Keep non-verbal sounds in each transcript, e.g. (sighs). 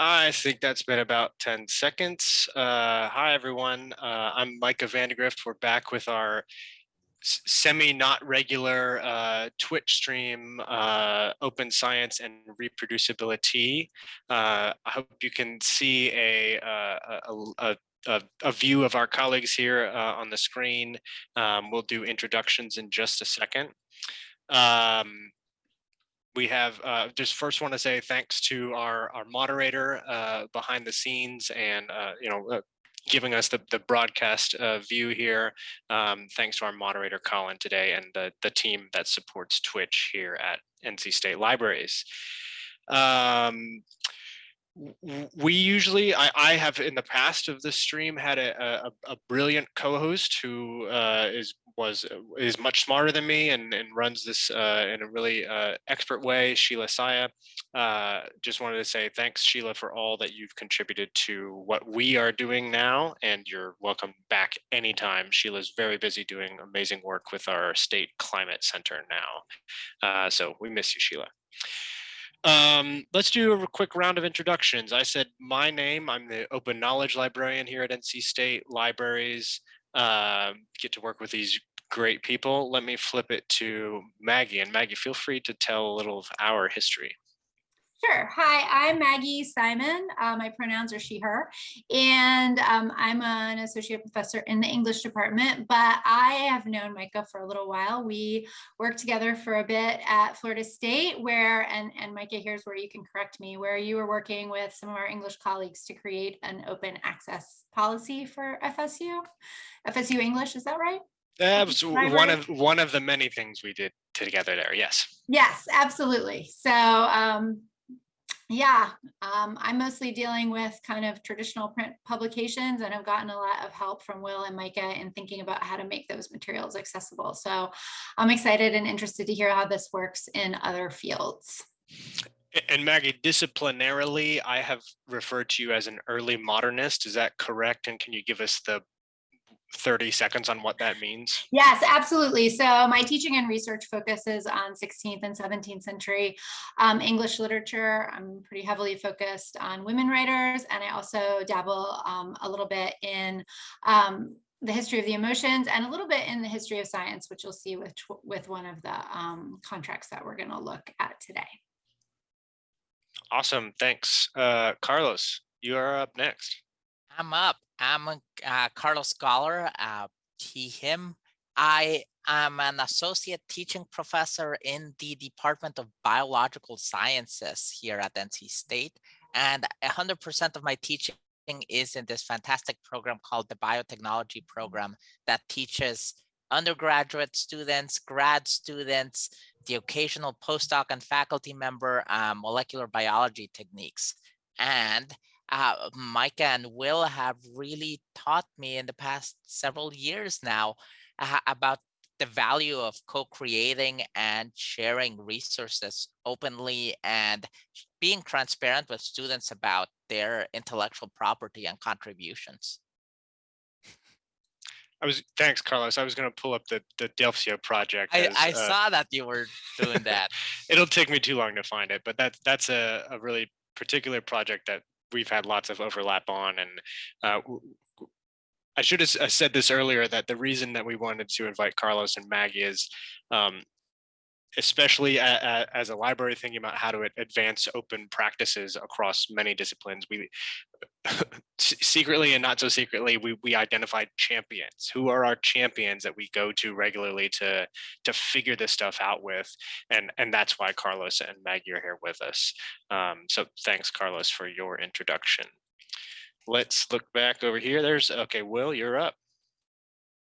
I think that's been about 10 seconds. Uh, hi, everyone. Uh, I'm Micah Vandegrift. We're back with our semi not regular uh, Twitch stream, uh, open science and reproducibility. Uh, I hope you can see a, uh, a, a, a, a view of our colleagues here uh, on the screen. Um, we'll do introductions in just a second. Um, we have uh, just first want to say thanks to our our moderator uh, behind the scenes and uh, you know uh, giving us the the broadcast uh, view here. Um, thanks to our moderator Colin today and the the team that supports Twitch here at NC State Libraries. Um, we usually I, I have in the past of this stream had a, a, a brilliant co-host who uh, is was uh, is much smarter than me and, and runs this uh, in a really uh, expert way Sheila Saya. Uh, just wanted to say thanks Sheila for all that you've contributed to what we are doing now and you're welcome back anytime. Sheila's very busy doing amazing work with our state climate center now. Uh, so we miss you Sheila um, let's do a quick round of introductions. I said my name. I'm the open knowledge librarian here at NC State Libraries. Um, get to work with these great people. Let me flip it to Maggie. And Maggie, feel free to tell a little of our history. Sure. Hi, I'm Maggie Simon. Uh, my pronouns are she, her, and um, I'm an associate professor in the English department, but I have known Micah for a little while. We worked together for a bit at Florida State where, and, and Micah, here's where you can correct me, where you were working with some of our English colleagues to create an open access policy for FSU. FSU English, is that right? That was one of one of the many things we did together there. Yes. Yes, absolutely. So, um, yeah, um, I'm mostly dealing with kind of traditional print publications and I've gotten a lot of help from Will and Micah in thinking about how to make those materials accessible. So I'm excited and interested to hear how this works in other fields. And Maggie, disciplinarily, I have referred to you as an early modernist. Is that correct? And can you give us the 30 seconds on what that means? Yes, absolutely. So my teaching and research focuses on 16th and 17th century um, English literature. I'm pretty heavily focused on women writers, and I also dabble um, a little bit in um, the history of the emotions and a little bit in the history of science, which you'll see with with one of the um, contracts that we're going to look at today. Awesome. Thanks. Uh, Carlos, you are up next. I'm up. I'm a, uh, Carlos Goller, uh, he, him. I am an associate teaching professor in the Department of Biological Sciences here at NC State. And 100% of my teaching is in this fantastic program called the Biotechnology Program that teaches undergraduate students, grad students, the occasional postdoc and faculty member uh, molecular biology techniques. And uh, Micah and Will have really taught me in the past several years now uh, about the value of co-creating and sharing resources openly and being transparent with students about their intellectual property and contributions. I was thanks, Carlos. I was going to pull up the the Delphio project. I, I uh, saw that you were doing that. (laughs) it'll take me too long to find it, but that's that's a, a really particular project that we've had lots of overlap on. And uh, I should have uh, said this earlier that the reason that we wanted to invite Carlos and Maggie is, um, especially as a library thinking about how to advance open practices across many disciplines. We (laughs) secretly and not so secretly we we identified champions. Who are our champions that we go to regularly to to figure this stuff out with? and and that's why Carlos and Maggie are here with us. Um, so thanks, Carlos, for your introduction. Let's look back over here. There's okay, Will, you're up.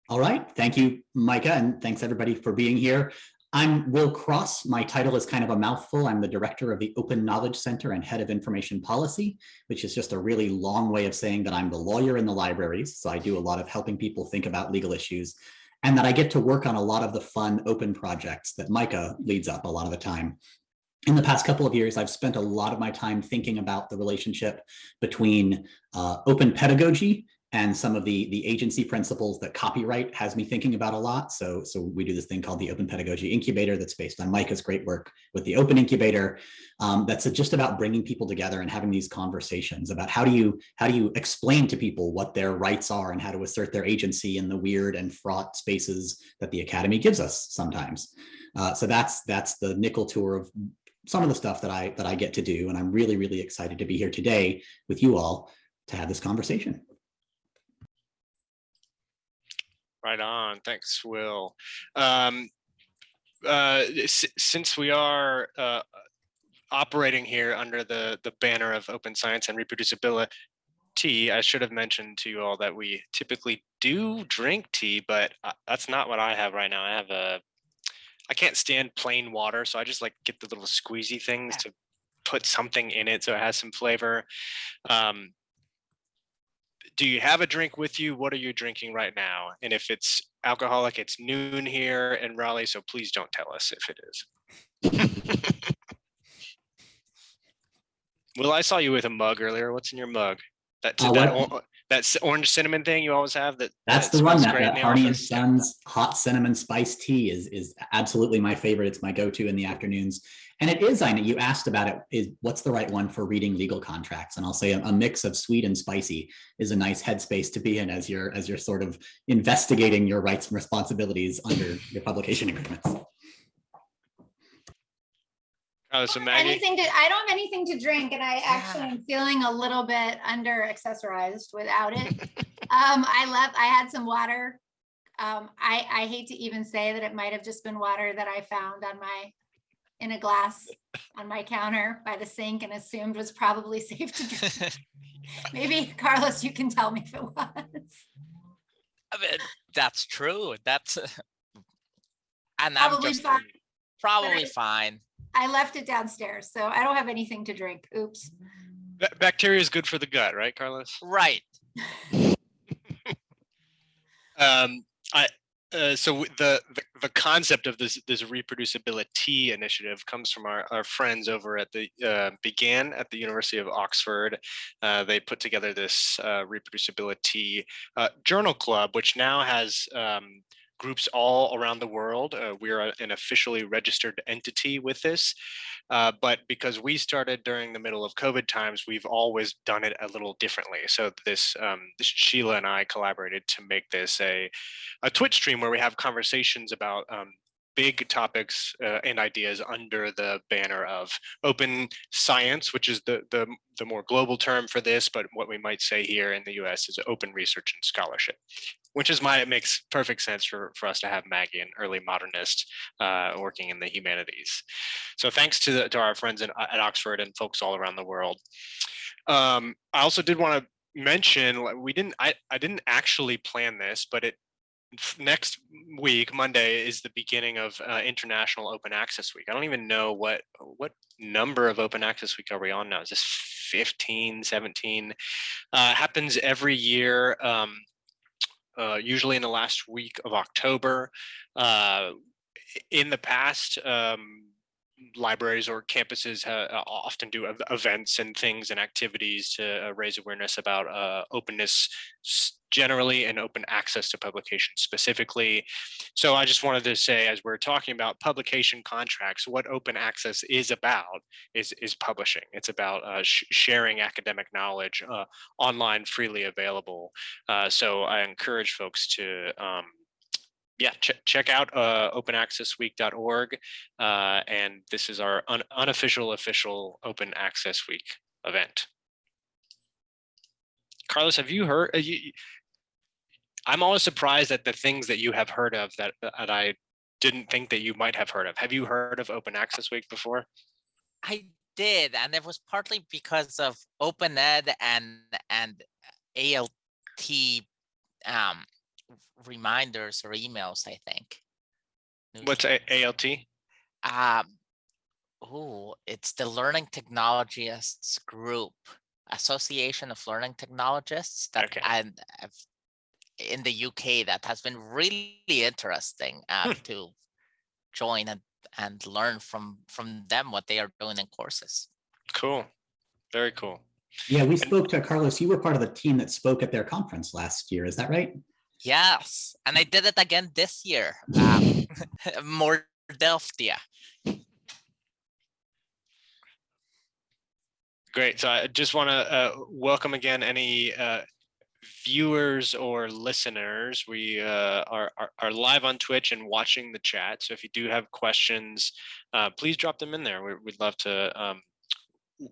All right. Thank you, Micah, and thanks everybody for being here. I'm Will Cross. My title is kind of a mouthful. I'm the director of the Open Knowledge Center and head of information policy, which is just a really long way of saying that I'm the lawyer in the libraries. So I do a lot of helping people think about legal issues and that I get to work on a lot of the fun open projects that Micah leads up a lot of the time. In the past couple of years, I've spent a lot of my time thinking about the relationship between uh, open pedagogy and some of the the agency principles that copyright has me thinking about a lot. So so we do this thing called the Open Pedagogy Incubator that's based on Micah's great work with the Open Incubator. Um, that's just about bringing people together and having these conversations about how do you how do you explain to people what their rights are and how to assert their agency in the weird and fraught spaces that the academy gives us sometimes. Uh, so that's that's the nickel tour of some of the stuff that I that I get to do, and I'm really really excited to be here today with you all to have this conversation. Right on. Thanks, Will. Um, uh, since we are uh, operating here under the, the banner of open science and reproducibility, I should have mentioned to you all that we typically do drink tea, but uh, that's not what I have right now. I have a, I can't stand plain water, so I just like get the little squeezy things to put something in it so it has some flavor. Um, do you have a drink with you? What are you drinking right now? And if it's alcoholic, it's noon here in Raleigh, so please don't tell us if it is. (laughs) Will, I saw you with a mug earlier. What's in your mug? That, Uh, that, or- that orange cinnamon thing you always have that That's that the one that, great that Harney and? Sons hot cinnamon spice tea is is absolutely my favorite. It's my go-to in the afternoons. And it is, I know you asked about it, is what's the right one for reading legal contracts? And I'll say a, a mix of sweet and spicy is a nice headspace to be in as you're as you're sort of investigating your rights and responsibilities under your publication agreements. Oh, so I don't have Maggie, Anything to, I don't have anything to drink and I actually Yeah. am feeling a little bit under accessorized without it. Um, I left, I had some water. Um, I, I hate to even say that it might have just been water that I found on my, in a glass on my counter by the sink and assumed was probably (laughs) safe to drink. (laughs) Maybe Carlos, you can tell me if it was. I mean, that's true. That's (laughs) and I'm Probably just fine. probably I- fine. I left it downstairs, so I don't have anything to drink. Oops. ba- bacteria is good for the gut, right, Carlos? Right. Um, I uh, so the, the the concept of this this reproducibility initiative comes from our, our friends over at the uh, began at the University of Oxford. Uh, they put together this uh, reproducibility uh, journal club, which now has um, groups all around the world. Uh, we're an officially registered entity with this. Uh, but because we started during the middle of COVID times, we've always done it a little differently. So this, um, this Sheila and I collaborated to make this a, a Twitch stream where we have conversations about um, big topics uh, and ideas under the banner of open science, which is the, the the more global term for this, but what we might say here in the U.S. is open research and scholarship, which is why it makes perfect sense for, for us to have Maggie, an early modernist, uh, working in the humanities. So thanks to, the, to our friends in, at Oxford and folks all around the world. Um, I also did want to mention we didn't I, I didn't actually plan this, but it next week Monday is the beginning of uh, International Open Access Week. I don't even know what what number of Open Access Week are we on now? Is this 15, 17? Uh, happens every year. Um, uh, usually in the last week of October. Uh, in the past, um, libraries or campuses uh, often do events and things and activities to uh, raise awareness about uh, openness generally and open access to publication specifically. So I just wanted to say, as we're talking about publication contracts, what open access is about is is publishing. It's about uh, sh- sharing academic knowledge uh, online, freely available. Uh, so I encourage folks to. Um, yeah, ch- check out uh, openaccessweek.org. Uh, and this is our un- unofficial, official Open Access Week event. Carlos, have you heard? Uh, you, I'm always surprised at the things that you have heard of that, that I didn't think that you might have heard of. Have you heard of Open Access Week before? I did, and it was partly because of Open Ed and and ALT um, reminders or emails. I think. What's A- ALT? Um, oh, it's the Learning Technologists Group, Association of Learning Technologists. That Okay. and I've- in the UK that has been really interesting uh, Hmm. to join and and learn from from them what they are doing in courses. Cool. Very cool. Yeah, we spoke to Carlos. You were part of the team that spoke at their conference last year. Is that right? Yes, and I did it again this year. Um, (laughs) more Delphia. Great. So I just want to uh, welcome again any uh, viewers or listeners. We uh, are, are, are live on Twitch and watching the chat. So if you do have questions, uh, please drop them in there. We, would love to. Um,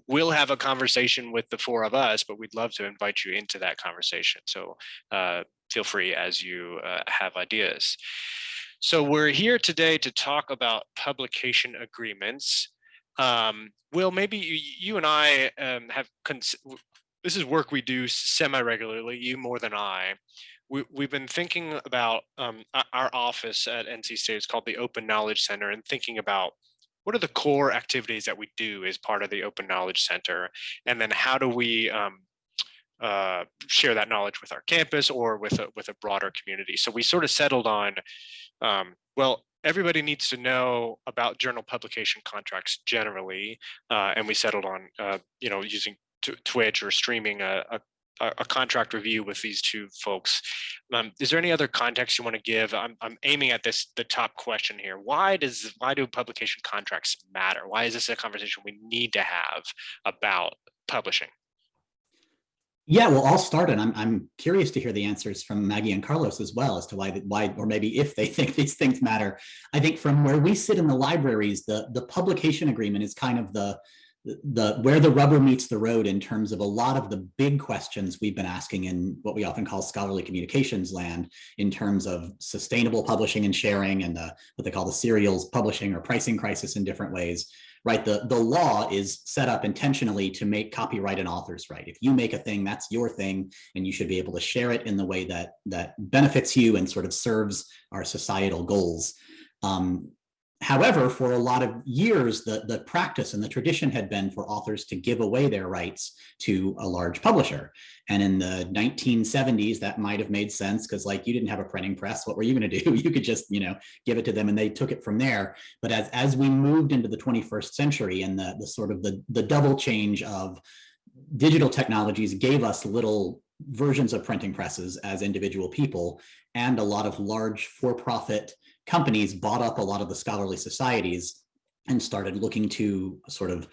we'll have a conversation with the four of us, but we'd love to invite you into that conversation. So uh, feel free as you uh, have ideas. So we're here today to talk about publication agreements. Um, Will, maybe you, you and I um, have, this is work we do semi-regularly, you more than I. We, we've been thinking about um, our office at NC State, it's called the Open Knowledge Center, and thinking about what are the core activities that we do as part of the Open Knowledge Center? And then how do we um, uh, share that knowledge with our campus or with a, with a broader community? So we sort of settled on, um, well, everybody needs to know about journal publication contracts generally, uh, and we settled on, uh, you know, using Twitch or streaming a, a a contract review with these two folks. Um, is there any other context you want to give? I'm, I'm aiming at this the top question here. Why does why do publication contracts matter? Why is this a conversation we need to have about publishing? Yeah, well, I'll start, and I'm I'm curious to hear the answers from Maggie and Carlos as well as to why why or maybe if they (laughs) think these things matter. I think from where we sit in the libraries, the the publication agreement is kind of the the where the rubber meets the road in terms of a lot of the big questions we've been asking in what we often call scholarly communications land in terms of sustainable publishing and sharing and the, what they call the serials publishing or pricing crisis in different ways right? The, the law is set up intentionally to make copyright and author's right. If you make a thing, that's your thing, and you should be able to share it in the way that, that benefits you and sort of serves our societal goals. Um, However, for a lot of years, the, the practice and the tradition had been for authors to give away their rights to a large publisher. And in the 1970s, that might have made sense because like you didn't have a printing press. What were you going to do? (laughs) You could just, you know, give it to them and they took it from there. But as, as we moved into the 21st century and the, the sort of the, the double change of digital technologies gave us little versions of printing presses as individual people and a lot of large for-profit companies bought up a lot of the scholarly societies and started looking to sort of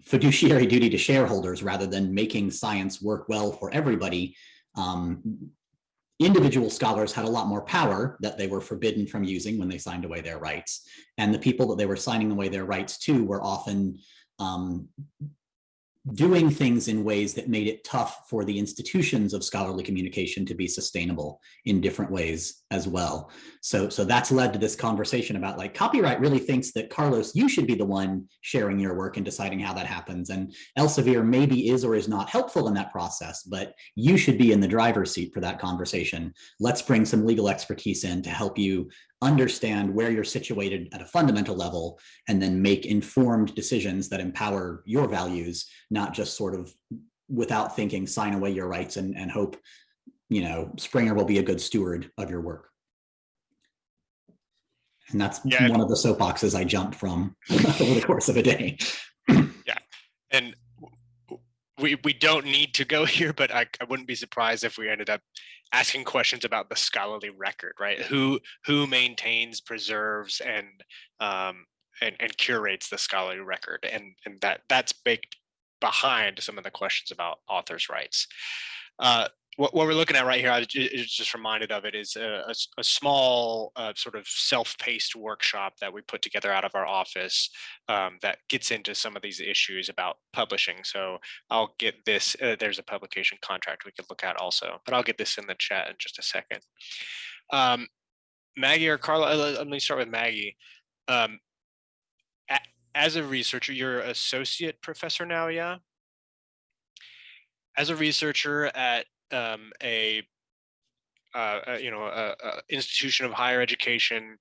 fiduciary (laughs) duty to shareholders rather than making science work well for everybody. Um, individual scholars had a lot more power that they were forbidden from using when they signed away their rights. And the people that they were signing away their rights to were often um, doing things in ways that made it tough for the institutions of scholarly communication to be sustainable in different ways as well. So, so that's led to this conversation about like copyright really thinks that Carlos, you should be the one sharing your work and deciding how that happens. And Elsevier maybe is or is not helpful in that process, but you should be in the driver's seat for that conversation. Let's bring some legal expertise in to help you understand where you're situated at a fundamental level and then make informed decisions that empower your values not just sort of without thinking sign away your rights and, and hope you know springer will be a good steward of your work and that's yeah. one of the soapboxes i jumped from (laughs) over the course of a day yeah and we we don't need to go (laughs) here, but I, I wouldn't be surprised if we ended up asking questions about the scholarly record, right? Who who maintains, preserves, and um, and, and curates the scholarly record, and and that that's baked behind some of the questions about authors' rights. Uh, what, what we're looking at right here, I was just reminded of it, is a, a, a small uh, sort of self-paced workshop that we put together out of our office um, that gets into some of these issues about publishing. So I'll get this, uh, there's a publication contract we could look at also, but I'll get this in the chat in just a second. Um, Maggie or Carla, uh, let me start with Maggie. Um, as a researcher, you're associate professor now, yeah? As a researcher at um, a, uh, a, you know a, a, institution of higher education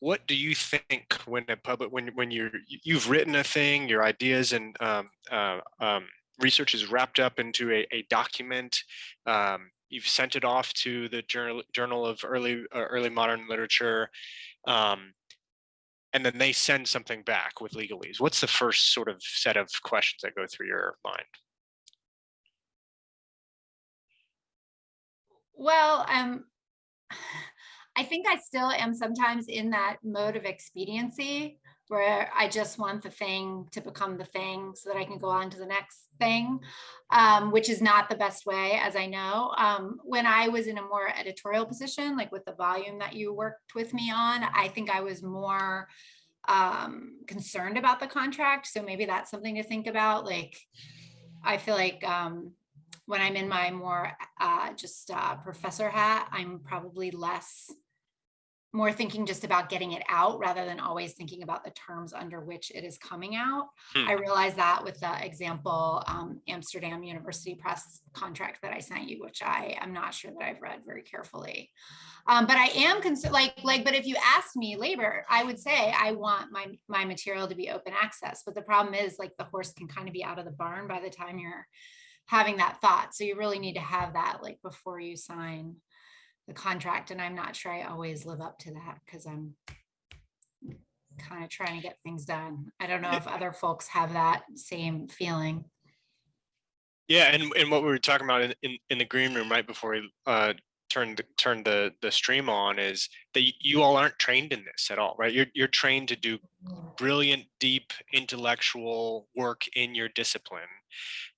what do you think when a public when when you're you've written a thing your ideas and um, uh, um, research is wrapped up into a, a document um, you've sent it off to the journal journal of early uh, early modern literature um, and then they send something back with legalese. What's the first sort of set of questions that go through your mind? Well, um, (sighs) I think I still am sometimes in that mode of expediency where I just want the thing to become the thing so that I can go on to the next thing, um, which is not the best way, as I know. Um, when I was in a more editorial position, like with the volume that you worked with me on, I think I was more um, concerned about the contract. So maybe that's something to think about. Like, I feel like um, when I'm in my more uh, just uh, professor hat, I'm probably less more thinking just about getting it out rather than always thinking about the terms under which it is coming out. Hmm. I realized that with the example um, Amsterdam University Press contract that I sent you, which I am not sure that I've read very carefully. Um, but I am concerned, like, like, but if you asked me labor, I would say I want my my material to be open access. But the problem is, like, the horse can kind of be out of the barn by the time you're having that thought. So you really need to have that like before you sign the contract. And I'm not sure I always live up to that because I'm kind of trying to get things done. I don't know if other folks have that same feeling. Yeah, and, and what we were talking about in, in, in the green room right before we uh, turned the, turned the the stream on is that you all aren't trained in this at all, right? You're you're trained to do brilliant, deep intellectual work in your discipline,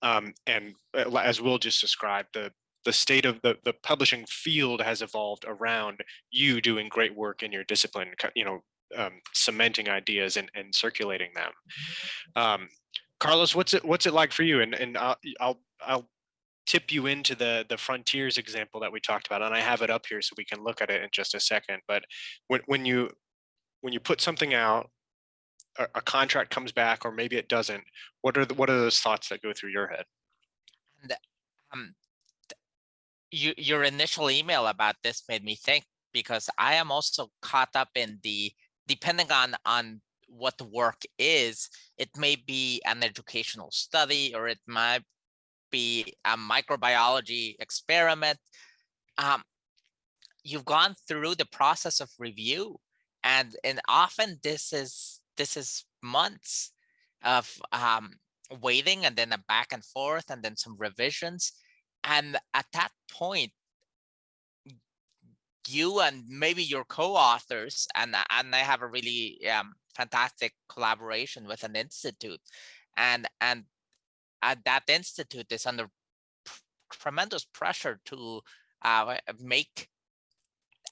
um, and uh, as Will just described, the the state of the the publishing field has evolved around you doing great work in your discipline. You know, um, cementing ideas and and circulating them. Um, Carlos, what's it what's it like for you? And and I'll I'll I'll tip you into the the frontiers example that we talked about, and I have it up here so we can look at it in just a second. But when when you when you put something out, a, contract comes back, or maybe it doesn't. What are the, what are those thoughts that go through your head? um, you, your initial email about this made me think because I am also caught up in the depending on on what the work is, it may be an educational study or it might be a microbiology experiment. Um, you've gone through the process of review, and and often this is this is months of um, waiting and then a back and forth and then some revisions. And at that point you and maybe your co-authors and and I have a really um, fantastic collaboration with an institute. And and at that institute is under tremendous pressure to uh, make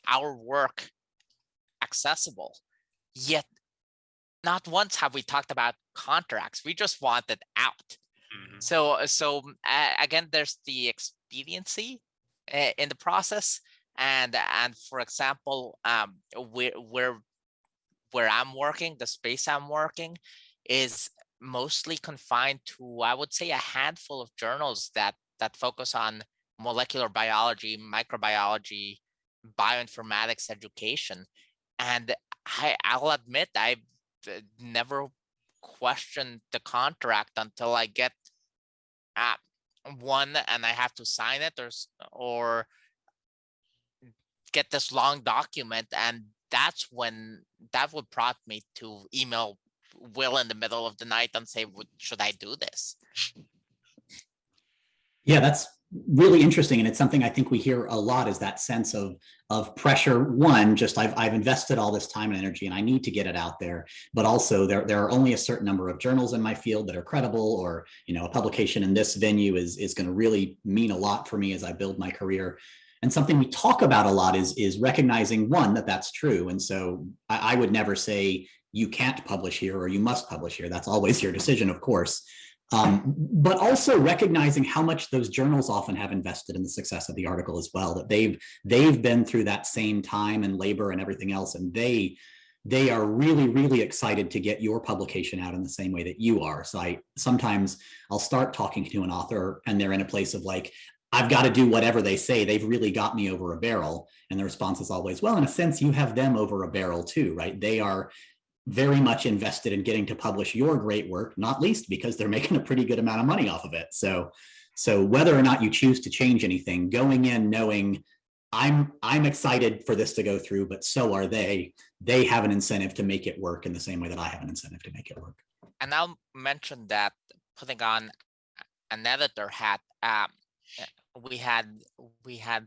our work accessible. Yet not once have we talked about contracts we just want it out. So so uh, again there's the expediency uh, in the process and and for example um where where where i'm working the space i'm working is mostly confined to i would say a handful of journals that that focus on molecular biology microbiology bioinformatics education. And i i'll admit i've uh, never questioned the contract until i get uh, one and I have to sign it or or get this long document and that's when that would prompt me to email Will in the middle of the night and say, should I do this? Yeah, that's really interesting, and it's something I think we hear a lot is that sense of of pressure. One, just I've I've invested all this time and energy, and I need to get it out there. But also, there there are only a certain number of journals in my field that are credible, or you know, a publication in this venue is is going to really mean a lot for me as I build my career. And something we talk about a lot is is recognizing one that that's true. And so I, I would never say you can't publish here or you must publish here. That's always your decision, of course. Um, but also recognizing how much those journals often have invested in the success of the article as well. That they've they've been through that same time and labor and everything else, and they they are really really excited to get your publication out in the same way that you are. So I sometimes I'll start talking to an author and they're in a place of like I've got to do whatever they say. They've really got me over a barrel. And the response is always, well, in a sense, you have them over a barrel too, right? They are very much invested in getting to publish your great work, not least because they're (laughs) making a pretty good amount of money off of it. So, so whether or not you choose to change anything, going in knowing I'm I'm excited for this to go through, but so are they. They have an incentive to make it work in the same way that I have an incentive to make it work. And I'll mention that putting on an editor hat, um, we had we had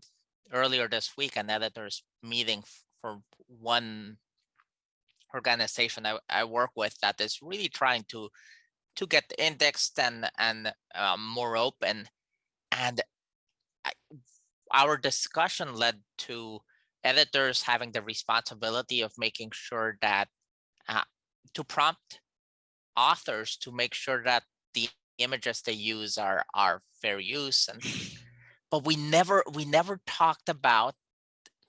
earlier this week an editors meeting for one organization I, I work with that is really trying to to get indexed and and um, more open. And I, our discussion led to editors having the responsibility of making sure that uh, to prompt authors to make sure that the images they use are are fair use and (laughs) but we never we never talked about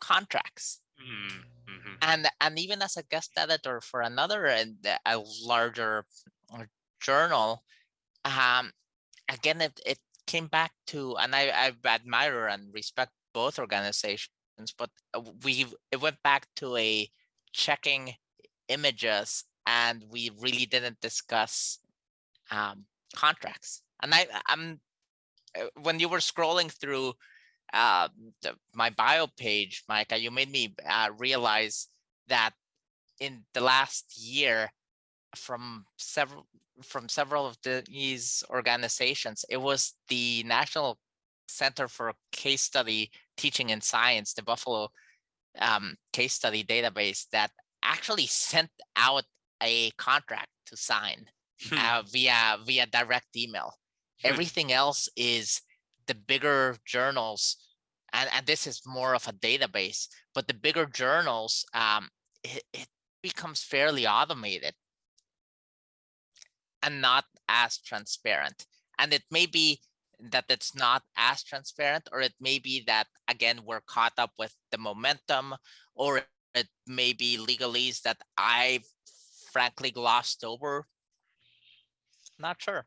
contracts. Mm, mhm. and and even as a guest editor for another and a larger uh, journal um again it, it came back to and i i admire and respect both organizations but we it went back to a checking images and we really didn't discuss um contracts and i i'm uh, when you were scrolling through uh, the, my bio page, Micah, you made me uh, realize that in the last year, from several from several of the, these organizations, it was the National Center for Case Study Teaching in Science, the Buffalo um, Case Study Database, that actually sent out a contract to sign Hmm. uh, via via direct email. Hmm. Everything else is the bigger journals, and, and this is more of a database, but the bigger journals, um, it, it becomes fairly automated and not as transparent. And it may be that it's not as transparent, or it may be that, again, we're caught up with the momentum, or it may be legalese that I've frankly glossed over. Not sure.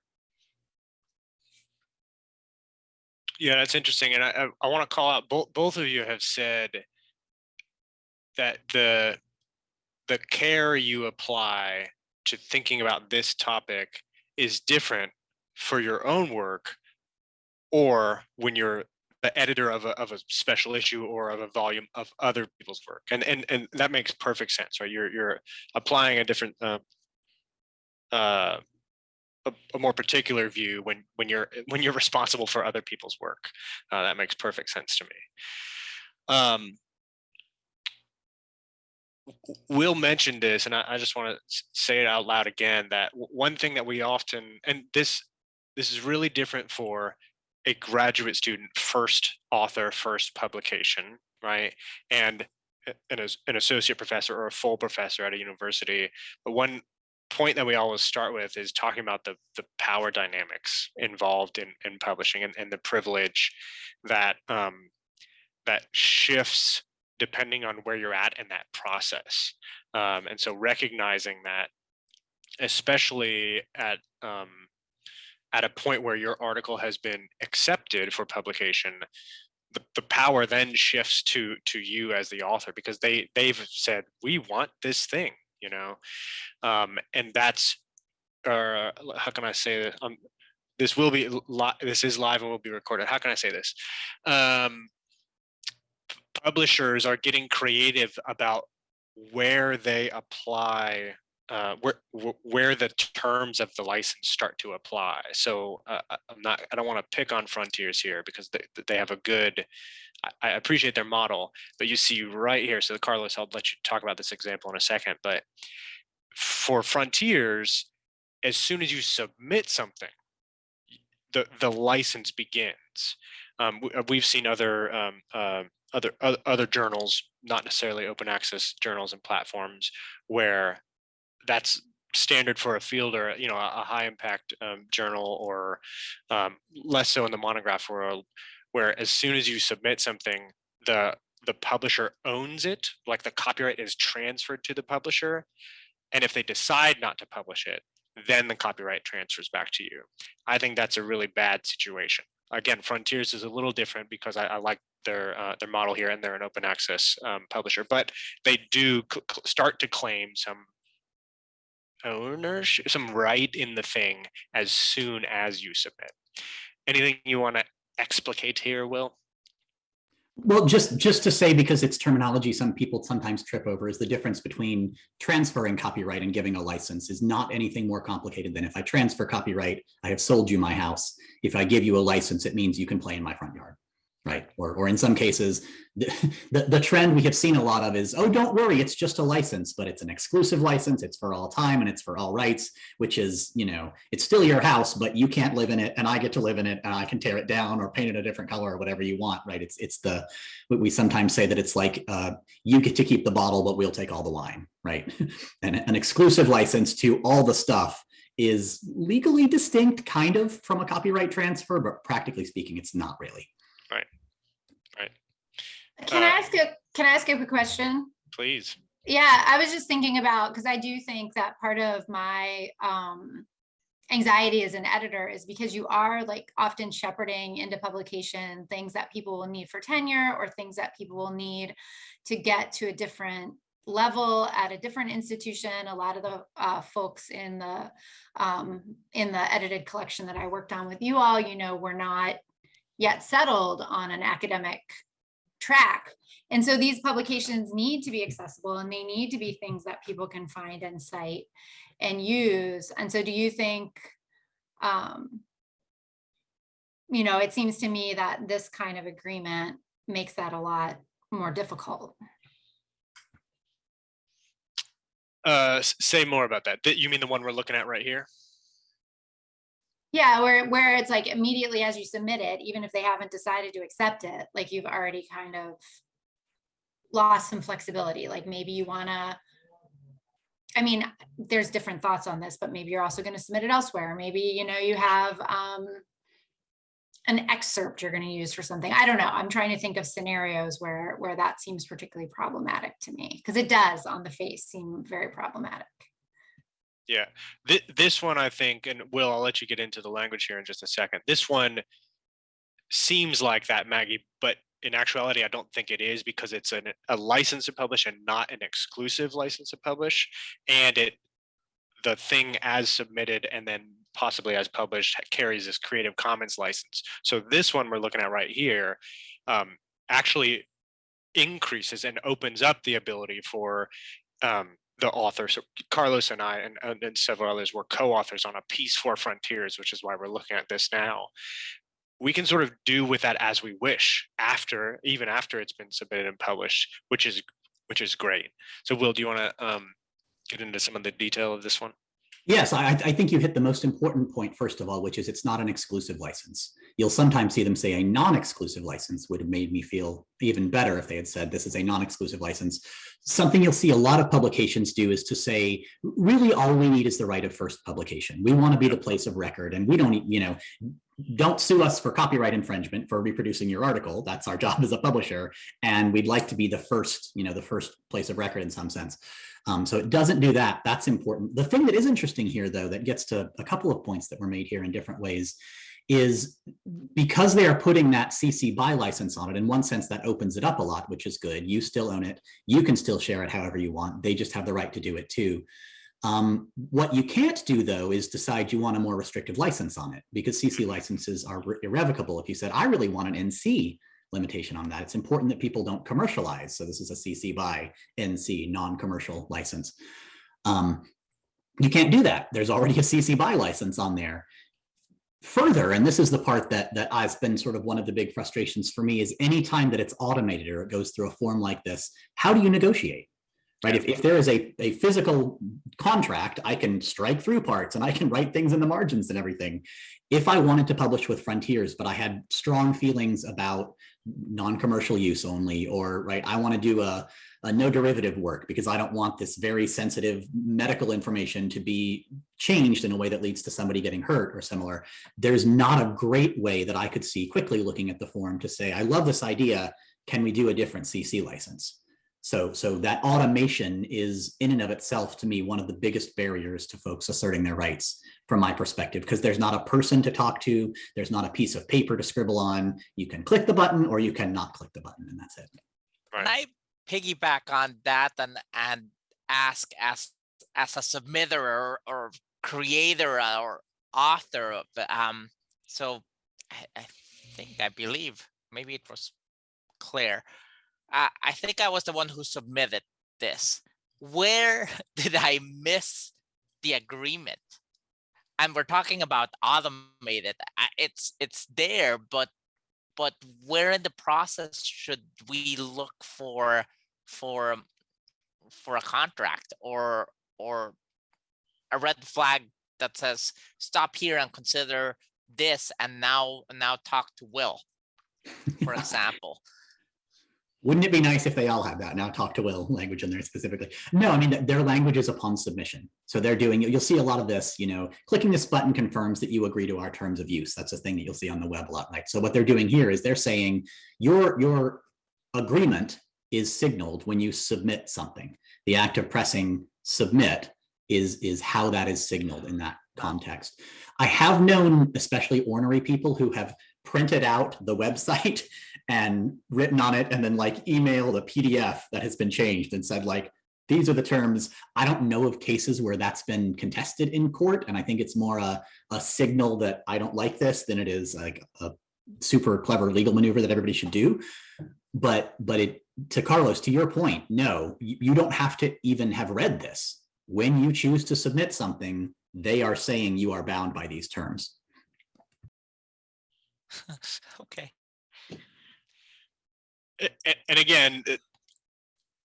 Yeah, that's interesting. And I, I, I want to call out both both of you have said that the the care you apply to thinking about this topic is different for your own work or when you're the editor of a, of a special issue or of a volume of other people's work and and and that makes perfect sense right you're you're applying a different uh, uh, a, a more particular view when when you're when you're responsible for other people's work. Uh, that makes perfect sense to me. Um, Will mentioned this, and I, I just want to say it out loud again. That one thing that we often and this this is really different for a graduate student first author first publication, right? And an, as- an associate professor or a full professor at a university. But one point that we always start with is talking about the the power dynamics involved in in publishing and, and the privilege that um, that shifts depending on where you're at in that process. Um, and so recognizing that, especially at um, at a point where your article has been accepted for publication, the, the power then shifts to to you as the author because they they've said we want this thing you know um, and that's uh, how can I say this? Um, this will be li- this is live and will be recorded. How can I say this? Um, publishers are getting creative about where they apply uh, where where the terms of the license start to apply. So uh, I'm not I don't want to pick on Frontiers here because they they have a good I- appreciate their model, but you see right here. So Carlos, I'll let you talk about this example in a second, but for Frontiers, as soon as you submit something, the the license begins. Um, we, we've seen other um, uh, other oth- other journals, not necessarily open access journals and platforms, where that's standard for a field or you know a, a high impact um, journal or um, less so in the monograph world, where as soon as you submit something, the the publisher owns it, like the copyright is transferred to the publisher, and if they decide not to publish it, then the copyright transfers back to you. I think that's a really bad situation. Again, Frontiers is a little different because I, I like their uh, their model here, and they're an open access um, publisher, but they do start to claim some ownership, some right in the thing as soon as you submit. Anything you want to explicate here, Will? Well, just just to say, because it's terminology some people sometimes trip over, is the difference between transferring copyright and giving a license is not anything more complicated than if I transfer copyright, I have sold you my house. If I give you a license, it means you can play in my front yard right? Or, or in some cases, the, (laughs) the, the, trend we have seen a lot of is, oh, don't worry, it's just a license, but it's an exclusive license, it's for all time and it's for all rights, which is, you know, it's still your house, but you can't live in it and I get to live in it and I can tear it down or paint it a different color or whatever you want, right? It's, it's the, we sometimes say that it's like, uh, you get to keep the bottle, but we'll take all the wine, right? (laughs) and an exclusive license to all the stuff is legally distinct kind of from a copyright transfer, but practically speaking, it's not really. Right. Right. Can I Uh, ask a, can I ask you a quick question? Please. Yeah, I was just thinking about, because I do think that part of my um anxiety as an editor is because you are like often shepherding into publication things that people will need for tenure or things that people will need to get to a different level at a different institution. A lot of the uh, folks in the um, in the edited collection that I worked on with you all, you know, were not yet settled on an academic track. And so these publications need to be accessible and they need to be things that people can find and cite and use. And so do you think, um, you know, it seems to me that this kind of agreement makes that a lot more difficult. Uh, say more about that. You mean the one we're looking at right here? Yeah, where where it's like immediately as you submit it, even if they haven't decided to accept it, like you've already kind of lost some flexibility. Like maybe you want to I mean, there's different thoughts on this, but maybe you're also going to submit it elsewhere. Maybe, you know, you have um an excerpt you're going to use for something. I don't know. I'm trying to think of scenarios where where that seems particularly problematic to me because it does on the face seem very problematic. Yeah, Th- this one I think, and Will, I'll let you get into the language here in just a second. This one seems like that, Maggie, but in actuality, I don't think it is because it's an, a license to publish and not an exclusive license to publish. And it, the thing as submitted and then possibly as published carries this Creative Commons license. So this one we're looking at right here um, actually increases and opens up the ability for um, the author. So Carlos and I and, and and several others were co-authors on a piece for Frontiers, which is why we're looking at this now. We can sort of do with that as we wish after, even after it's been submitted and published, which is which is great. So Will, do you want to um, get into some of the detail of this one? Yes, I, I think you hit the most important point, first of all, which is it's not an exclusive license. You'll sometimes see them say a non-exclusive license would have made me feel even better if they had said this is a non-exclusive license. Something you'll see a lot of publications do is to say, really all we need is the right of first publication. We want to be the place of record and we don't, you know, don't sue us for copyright infringement for reproducing your article. That's our job as a publisher. And we'd like to be the first, you know, the first place of record in some sense. Um, so it doesn't do that. That's important. The thing that is interesting here, though, that gets to a couple of points that were made here in different ways is because they are putting that CC BY license on it, in one sense, that opens it up a lot, which is good. You still own it. You can still share it however you want. They just have the right to do it too. Um, what you can't do, though, is decide you want a more restrictive license on it because CC licenses are irrevocable. If you said, I really want an NC limitation on that, it's important that people don't commercialize. So this is a CC by NC non-commercial license. Um, you can't do that. There's already a CC BY license on there. Further, and this is the part that that has been sort of one of the big frustrations for me is anytime that it's automated or it goes through a form like this, how do you negotiate? Right? If, if there is a, a physical contract, I can strike through parts and I can write things in the margins and everything. If I wanted to publish with Frontiers, but I had strong feelings about non-commercial use only, or right, I want to do a, a no derivative work because I don't want this very sensitive medical information to be changed in a way that leads to somebody getting hurt or similar. There's not a great way that I could see quickly looking at the form to say, I love this idea. Can we do a different CC license? So, so that automation is in and of itself, to me, one of the biggest barriers to folks asserting their rights from my perspective, because there's not a person to talk to, there's not a piece of paper to scribble on. You can click the button or you cannot click the button, and that's it. Right. I piggyback on that and and ask as as a submitter or, or creator or author of um so I, I think I believe maybe it was clear. I, I think I was the one who submitted this. Where (laughs) did I miss the agreement? And we're talking about automated. It's it's there, but but where in the process should we look for for um, for a contract or or a red flag that says stop here and consider this and now now talk to will for (laughs) example. Wouldn't it be nice if they all had that now talk to will language in there specifically? No i mean their language is upon submission. So they're doing it you'll see a lot of this you know clicking this button confirms that you agree to our terms of use. That's a thing that you'll see on the web a lot right? So what they're doing here is they're saying your your agreement is signaled when you submit something the act of pressing submit is is how that is signaled in that context. I have known especially ornery people who have printed out the website (laughs) and written on it and then like emailed a PDF that has been changed and said like these are the terms. I don't know of cases where that's been contested in court and I think it's more a, a signal that I don't like this than it is like a super clever legal maneuver that everybody should do. But but it to Carlos to your point, no, you, you don't have to even have read this when you choose to submit something, they are saying you are bound by these terms. (laughs) okay. And again,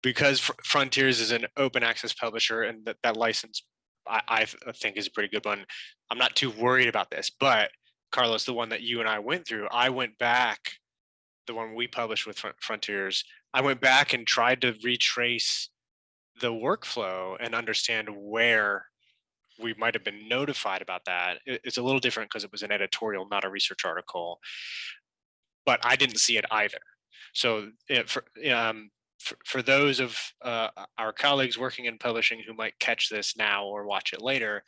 because Frontiers is an open access publisher and that, that license I, I think is a pretty good one. I'm not too worried about this, but Carlos, the one that you and I went through, I went back, the one we published with Frontiers, I went back and tried to retrace the workflow and understand where we might have been notified about that. It's a little different because it was an editorial, not a research article. But I didn't see it either. So it, for, um, for, for, those of uh, our colleagues working in publishing who might catch this now or watch it later,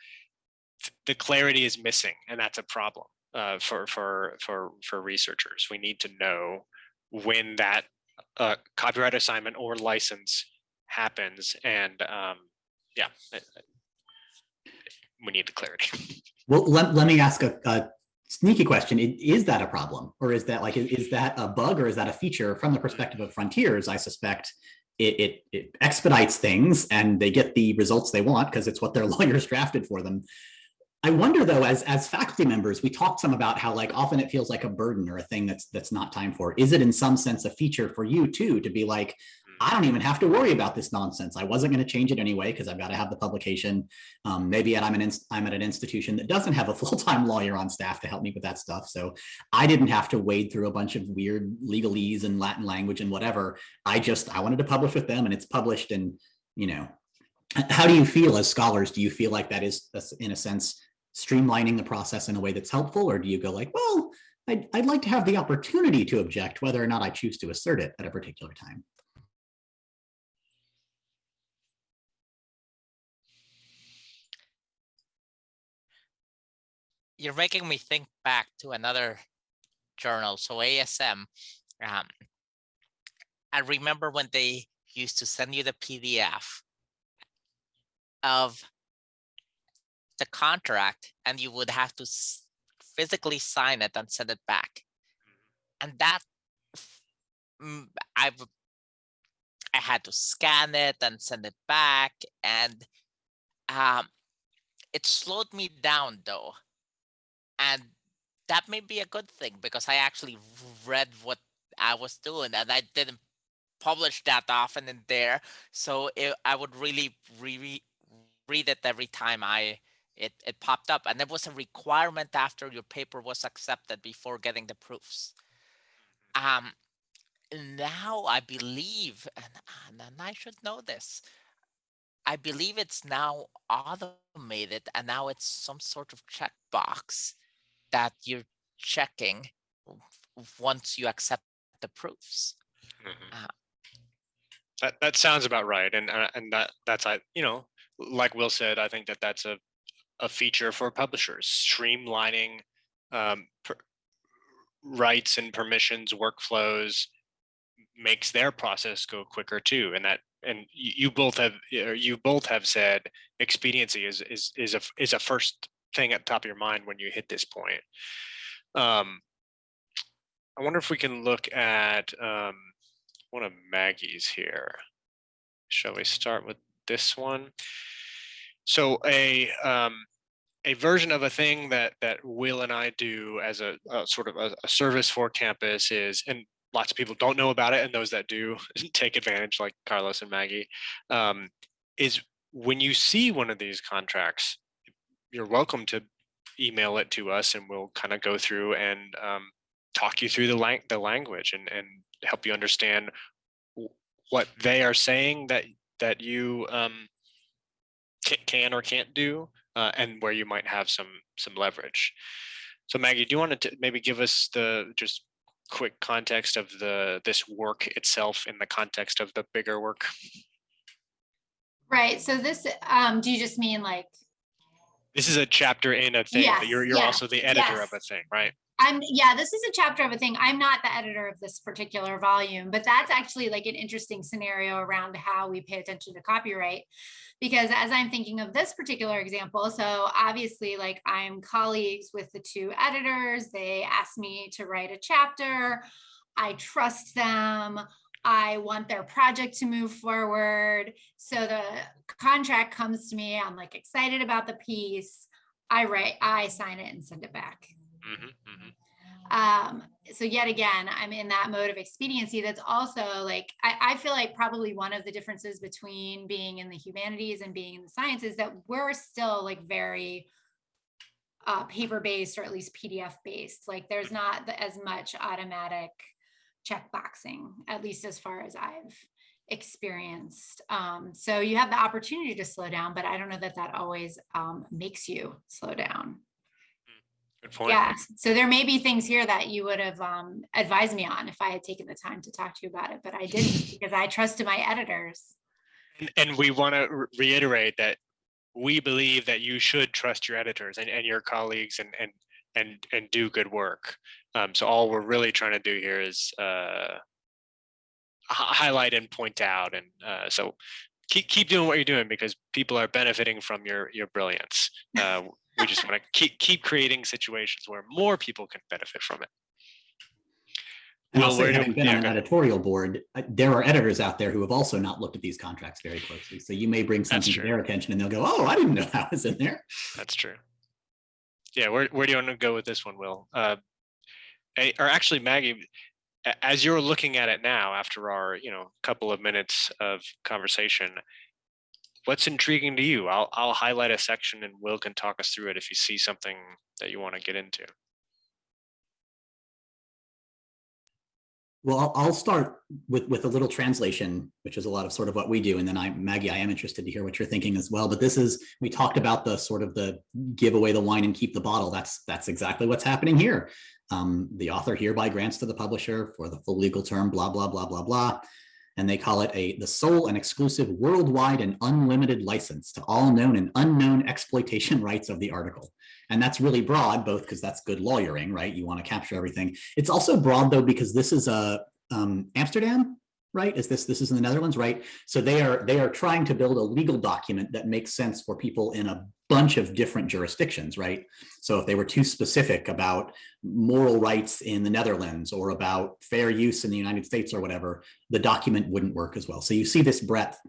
the clarity is missing, and that's a problem uh, for for for for researchers. We need to know when that uh, copyright assignment or license happens and um, yeah we need the clarity. (laughs) Well let, let me ask a, a sneaky question. Is that a problem? Or is that like is that a bug or is that a feature? From the perspective of frontiers i suspect it, it, it expedites things and they get the results they want because it's what their (laughs) lawyers drafted for them I wonder though, as as faculty members, we talked some about how like often it feels like a burden or a thing that's that's not time for. Is it in some sense a feature for you too to be like, I don't even have to worry about this nonsense. I wasn't going to change it anyway because I've got to have the publication. Um, maybe I'm an I'm at an institution that doesn't have a (laughs) full time lawyer on staff to help me with that stuff, so I didn't have to wade through a bunch of weird legalese and Latin language and whatever. I just I wanted to publish with them, and it's published. And you know, how do you feel as scholars? Do you feel like that is in a sense streamlining the process in a way that's helpful, or do you go like, well? I'd, I'd like to have the opportunity to object whether or not I choose to assert it at a particular time. you're making me think back to another journal. So ASM, um, I remember when they used to send you the PDF of the contract and you would have to physically sign it and send it back. And that I've I had to scan it and send it back and um, it slowed me down though and that may be a good thing because I actually read what I was doing and I didn't publish that often in there. So it, I would really re- read it every time I it, it popped up. And there was a requirement after your paper was accepted before getting the proofs. Mm-hmm. Um, now I believe, and, and I should know this, I believe it's now automated and now it's some sort of checkbox that you're checking once you accept the proofs. Mm-hmm. Uh, that that sounds about right, and uh, and that that's I you know like Will said, I think that that's a a feature for publishers, streamlining um, rights and permissions workflows makes their process go quicker too, and that and you, you both have you both have said expediency is is is a is a first thing at the top of your mind when you hit this point. Um, I wonder if we can look at um, one of Maggie's here. Shall we start with this one? So a um, a version of a thing that that Will and I do as a, a sort of a, a, service for campus is, and lots of people don't know about it, and those that do (laughs) take advantage, like Carlos and Maggie, um, is when you see one of these contracts, you're welcome to email it to us, and we'll kind of go through and um, talk you through the lang- the language and and help you understand what they are saying that that you um, can or can't do uh, and where you might have some some leverage. So Maggie, do you want to maybe give us the just quick context of the this work itself in the context of the bigger work? Right. So this, um, do you just mean like? This is a chapter in a thing. Yes, you're you're yes, also the editor yes. of a thing, right? I'm yeah, this is a chapter of a thing. I'm not the editor of this particular volume, but that's actually like an interesting scenario around how we pay attention to copyright. Because as I'm thinking of this particular example, so obviously, like I'm colleagues with the two editors, they asked me to write a chapter. I trust them. I want their project to move forward. So the contract comes to me. I'm like excited about the piece. I write, I sign it and send it back. Mhm, mhm. um so yet again i'm in that mode of expediency that's also like I, I feel like probably one of the differences between being in the humanities and being in the sciences that we're still like very uh, paper based or at least pdf based like there's not the, as much automatic check boxing at least as far as i've experienced um, so you have the opportunity to slow down but i don't know that that always um, makes you slow down Good point. yeah. So there may be things here that you would have um, advised me on if I had taken the time to talk to you about it, but I didn't (laughs) because I trusted my editors. And, and we want to reiterate that we believe that you should trust your editors and, and your colleagues and and and and do good work. Um, so all we're really trying to do here is uh, highlight and point out, and uh, so keep keep doing what you're doing because people are benefiting from your your brilliance. Uh, we just want to (laughs) keep keep creating situations where more people can benefit from it. And Will, also, having been yeah, on an editorial board, uh, there are editors out there who have also not looked at these contracts very closely. So you may bring something to their attention and they'll go, oh, I didn't know that was in there. That's true. Yeah, where where do you want to go with this one, Will? Uh, or actually, Maggie, as you're looking at it now, after our you know couple of minutes of conversation, what's intriguing to you? I'll I'll highlight a section, and Will can talk us through it if you see something that you want to get into. Well, I'll, start with with a little translation, which is a lot of sort of what we do, and then I, Maggie, I am interested to hear what you're thinking as well. But this is we talked about the sort of the give away the wine and keep the bottle. That's that's exactly what's happening here. Um, the author hereby grants to the publisher for the full legal term, blah blah blah blah blah, and they call it a the sole and exclusive worldwide and unlimited license to all known and unknown exploitation (laughs) rights of the article. And that's really broad, both because that's good lawyering, right? You want to capture everything. It's also broad though because this is a um, Amsterdam, right? Is this this is in the Netherlands, right? So they are they are trying to build a legal document that makes sense for people in a bunch of different jurisdictions, right? So if they were too specific about moral rights in the Netherlands or about fair use in the United States or whatever, the document wouldn't work as well. So you see this breadth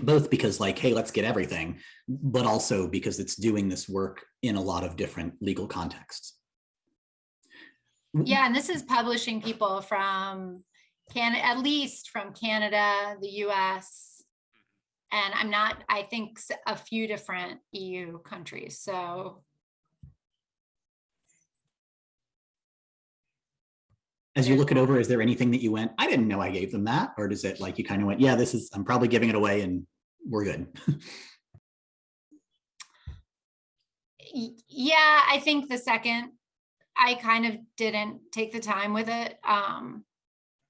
both because like hey let's get everything but also because it's doing this work in a lot of different legal contexts Yeah, and this is publishing people from can at least from Canada, the US, and I'm not, I think a few different EU countries. So as you look it over is there anything that you went i didn't know i gave them that or does it like you kind of went yeah this is i'm probably giving it away and we're good yeah, I think the second I kind of didn't take the time with it. Um,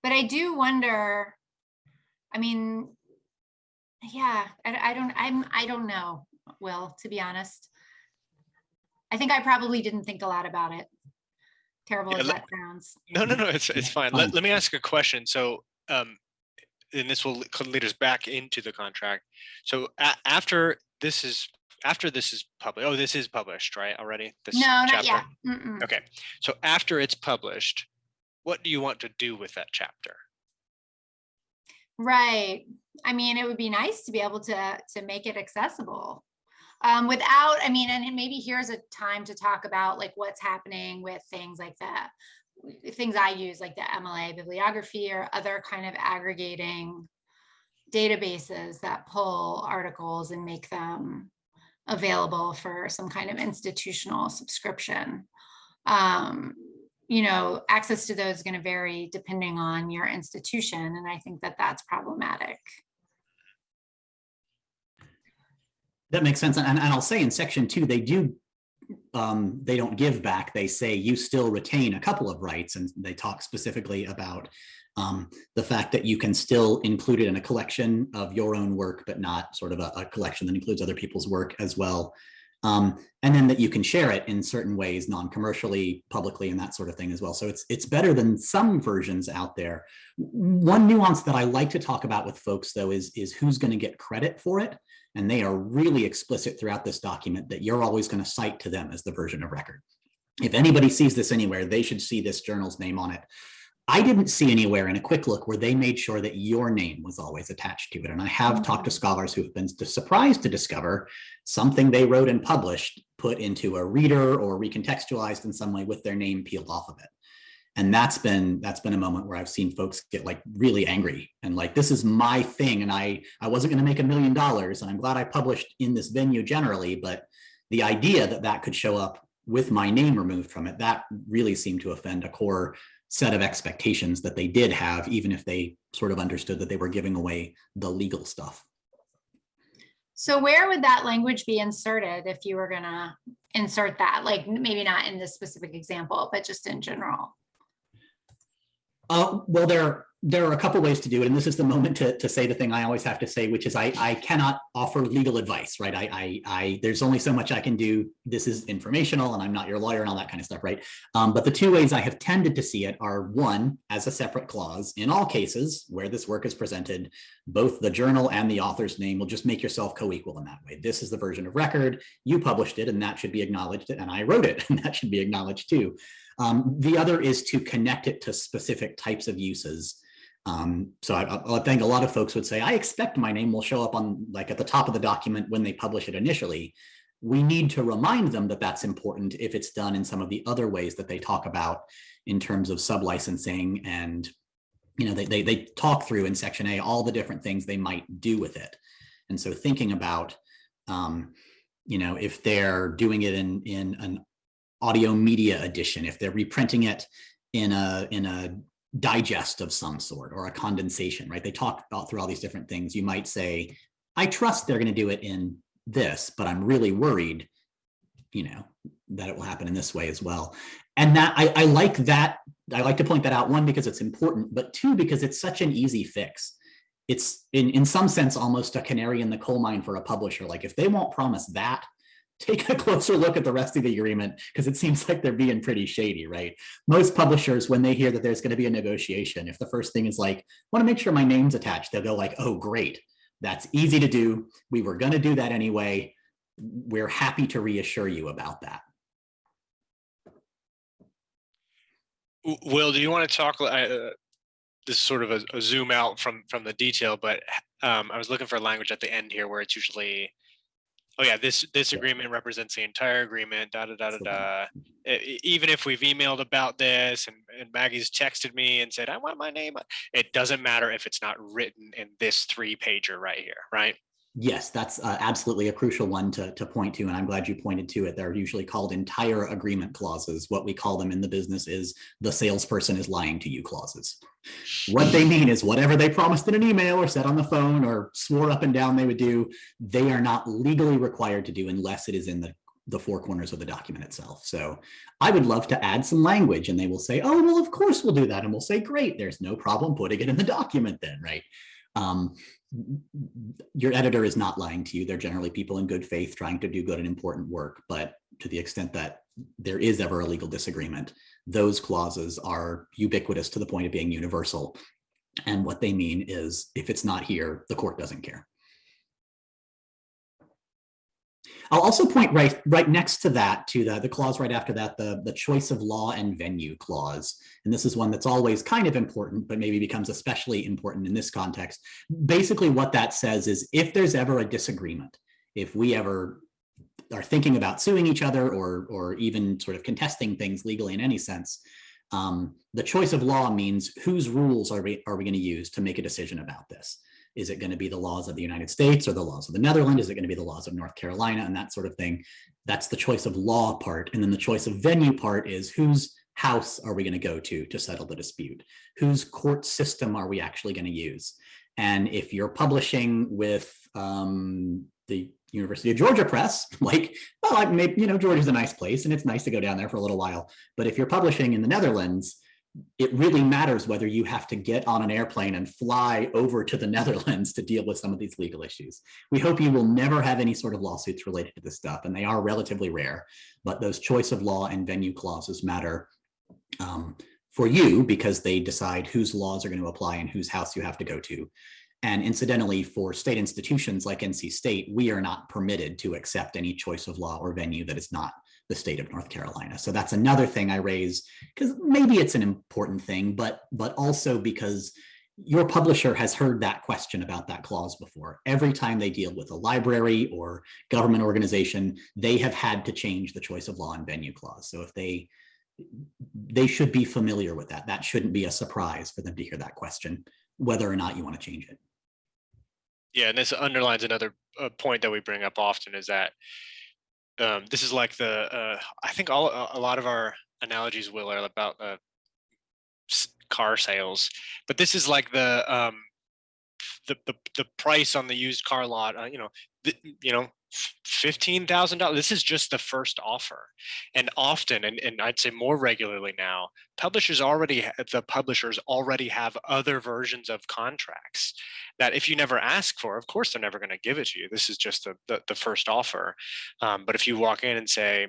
but I do wonder, I mean, yeah, I, I don't, I'm, I don't know, Will, to be honest. I think I probably didn't think a lot about it. Terrible Yeah, as let- that sounds. No, no, no, it's it's fine. fine. Let, let me ask a question. So, um, and this will lead us back into the contract. So a- after this is after this is published, oh, this is published, right? Already. This No, not chapter? yet. Mm-mm. Okay, so after it's published, what do you want to do with that chapter? Right. I mean, it would be nice to be able to to make it accessible. Um, without, I mean, and maybe here's a time to talk about like what's happening with things like that, things I use like the MLA bibliography or other kind of aggregating databases that pull articles and make them available for some kind of institutional subscription. Um, you know, access to those is going to vary depending on your institution. And I think that that's problematic. That makes sense. And, and I'll say in section two, they do, um, they don't give back. They say you still retain a couple of rights. And they talk specifically about um, the fact that you can still include it in a collection of your own work, but not sort of a, a collection that includes other people's work as well. Um, and then that you can share it in certain ways, non-commercially, publicly, and that sort of thing as well. So it's it's better than some versions out there. One nuance that I like to talk about with folks, though, is is who's going to get credit for it. And they are really explicit throughout this document that you're always going to cite to them as the version of record. If anybody sees this anywhere, they should see this journal's name on it. I didn't see anywhere in a quick look where they made sure that your name was always attached to it. And I have mm -hmm. talked to scholars who have been surprised to discover something they wrote and published put into a reader or recontextualized in some way with their name peeled off of it. And that's been that's been a moment where I've seen folks get like really angry and like this is my thing and I I wasn't going to make a million dollars and I'm glad I published in this venue generally, but the idea that that could show up with my name removed from it that really seemed to offend a core set of expectations that they did have, even if they sort of understood that they were giving away the legal stuff. So where would that language be inserted if you were gonna insert that? Like maybe not in this specific example, but just in general. Uh, well, there there are a couple ways to do it, and this is the moment to, to say the thing I always have to say, which is I, I cannot offer legal advice, right? I, I, I there's only so much I can do. This is informational, and I'm not your lawyer and all that kind of stuff, right? Um, but the two ways I have tended to see it are one, as a separate clause. In all cases where this work is presented, both the journal and the author's name will just make yourself co-equal in that way. This is the version of record. You published it, and that should be acknowledged, and I wrote it, (laughs) and that should be acknowledged too. Um, the other is to connect it to specific types of uses. Um, so I, I, think a lot of folks would say, I expect my name will show up on like at the top of the document when they publish it initially. We need to remind them that that's important if it's done in some of the other ways that they talk about in terms of sublicensing and you know they, they, they talk through in section A all the different things they might do with it. And so thinking about um, you know if they're doing it in in an audio media edition, if they're reprinting it in a in a digest of some sort or a condensation, right? They talk about through all these different things. You might say, I trust they're going to do it in this, but I'm really worried, you know, that it will happen in this way as well. And that I, I like that. I like to point that out, one, because it's important, but two, because it's such an easy fix. It's in, in some sense, almost a canary in the coal mine for a publisher. Like if they won't promise that, take a closer look at the rest of the agreement because it seems like they're being pretty shady, right? Most publishers, when they hear that there's going to be a negotiation, if the first thing is like, want to make sure my name's attached, they'll go like, oh, great. That's easy to do. We were going to do that anyway. We're happy to reassure you about that. Will, do you want to talk? Uh, this is sort of a, a, zoom out from from the detail, but um, I was looking for language at the end here where it's usually oh yeah, this this agreement represents the entire agreement, da da da da da. Even if we've emailed about this and, and Maggie's texted me and said, I want my name, it doesn't matter if it's not written in this three pager right here, right? Yes, that's uh, absolutely a crucial one to, to point to, and I'm glad you pointed to it. They're usually called entire agreement clauses. What we call them in the business is the salesperson is lying to you clauses. What they mean is whatever they promised in an email or said on the phone or swore up and down they would do, they are not legally required to do unless it is in the, the four corners of the document itself. So I would love to add some language and they will say, oh, well, of course we'll do that. And we'll say, great, there's no problem putting it in the document then, right? Um, your editor is not lying to you. They're generally people in good faith trying to do good and important work. But to the extent that there is ever a legal disagreement, those clauses are ubiquitous to the point of being universal. And what they mean is if it's not here, the court doesn't care. I'll also point right right next to that to the, the clause right after that, the, the choice of law and venue clause. And this is one that's always kind of important, but maybe becomes especially important in this context. Basically, what that says is if there's ever a disagreement, if we ever are thinking about suing each other or, or even sort of contesting things legally in any sense, um, the choice of law means whose rules are we, are we going to use to make a decision about this? Is it going to be the laws of the United States or the laws of the Netherlands? Is it going to be the laws of North Carolina and that sort of thing? That's the choice of law part. And then the choice of venue part is whose house are we going to go to to settle the dispute? Whose court system are we actually going to use? And if you're publishing with um, the University of Georgia Press, (laughs) like, well, like maybe, you know, Georgia's a nice place and it's nice to go down there for a little while. But if you're publishing in the Netherlands, it really matters whether you have to get on an airplane and fly over to the (laughs) Netherlands to deal with some of these legal issues. We hope you will never have any sort of lawsuits related to this stuff, and they are relatively rare, but those choice of law and venue clauses matter um, for you because they decide whose laws are going to apply and whose house you have to go to. And incidentally, for state institutions like NC State, we are not permitted to accept any choice of law or venue that is not the state of North Carolina. So that's another thing I raise because maybe it's an important thing, but but also because your publisher has heard that question about that clause before. Every time they deal with a library or government organization, they have had to change the choice of law and venue clause. So if they they should be familiar with that. That shouldn't be a surprise for them to hear that question, whether or not you want to change it. Yeah, and this underlines another uh, point that we bring up often is that um, this is like the uh, I think all a lot of our analogies will are about uh, car sales, but this is like the um, the, the the price on the used car lot. Uh, you know, you know, fifteen thousand dollars. This is just the first offer, and often, and, and I'd say more regularly now, publishers already the publishers already have other versions of contracts that if you never ask for, of course they're never going to give it to you. This is just the the, the first offer. Um, but if you walk in and say,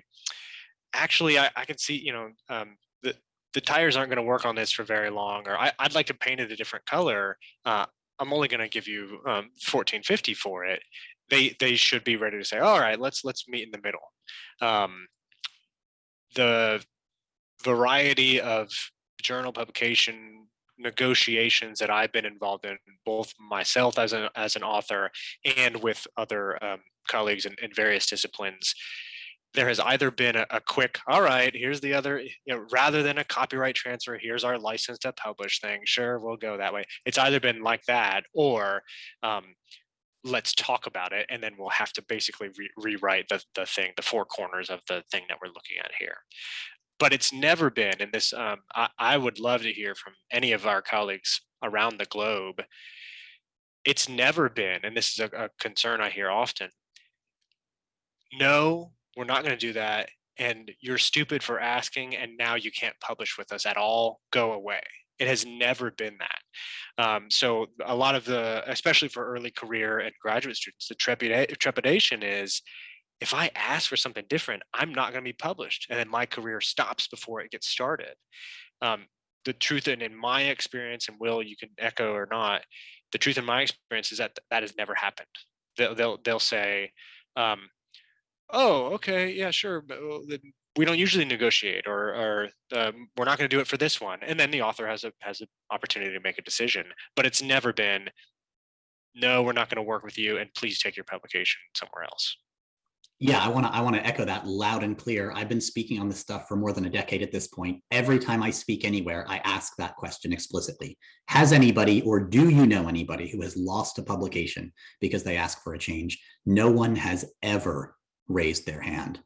actually, I, I can see, you know, um, the the tires aren't going to work on this for very long, or I, would like to paint it a different color. Uh, I'm only going to give you um, 1450 for it they they should be ready to say, all right, let's let's meet in the middle. Um, the variety of journal publication negotiations that I've been involved in, both myself as an as an author and with other um, colleagues in, in, various disciplines, there has either been a, a, quick, all right, here's the other, you know, rather than a copyright transfer, here's our license to publish thing. Sure, we'll go that way. It's either been like that, or um, let's talk about it and then we'll have to basically re- rewrite the, the thing the four corners of the thing that we're looking at here. But it's never been and this um, I, I would love to hear from any of our colleagues around the globe. It's never been and this is a, a concern i hear often. No we're not going to do that and you're stupid for asking and now you can't publish with us at all. Go away it has never been that. Um, so a lot of the, especially for early career and graduate students, the trepidation is, if I ask for something different, I'm not going to be published, and then my career stops before it gets started. Um, the truth, and in my experience, and Will, you can echo or not, the truth in my experience is that that has never happened. They'll they'll, they'll say, um, "Oh, okay, yeah, sure, but we don't usually negotiate or, or um, we're not going to do it for this one. And then the author has a has an opportunity to make a decision but it's never been no we're not going to work with you and please take your publication somewhere else. Yeah i want to i want to echo that loud and clear. I've been speaking on this stuff for more than a decade at this point. Every time i speak anywhere i ask that question explicitly. Has anybody or do you know anybody who has lost a publication because they ask for a change? No one has ever raised their hand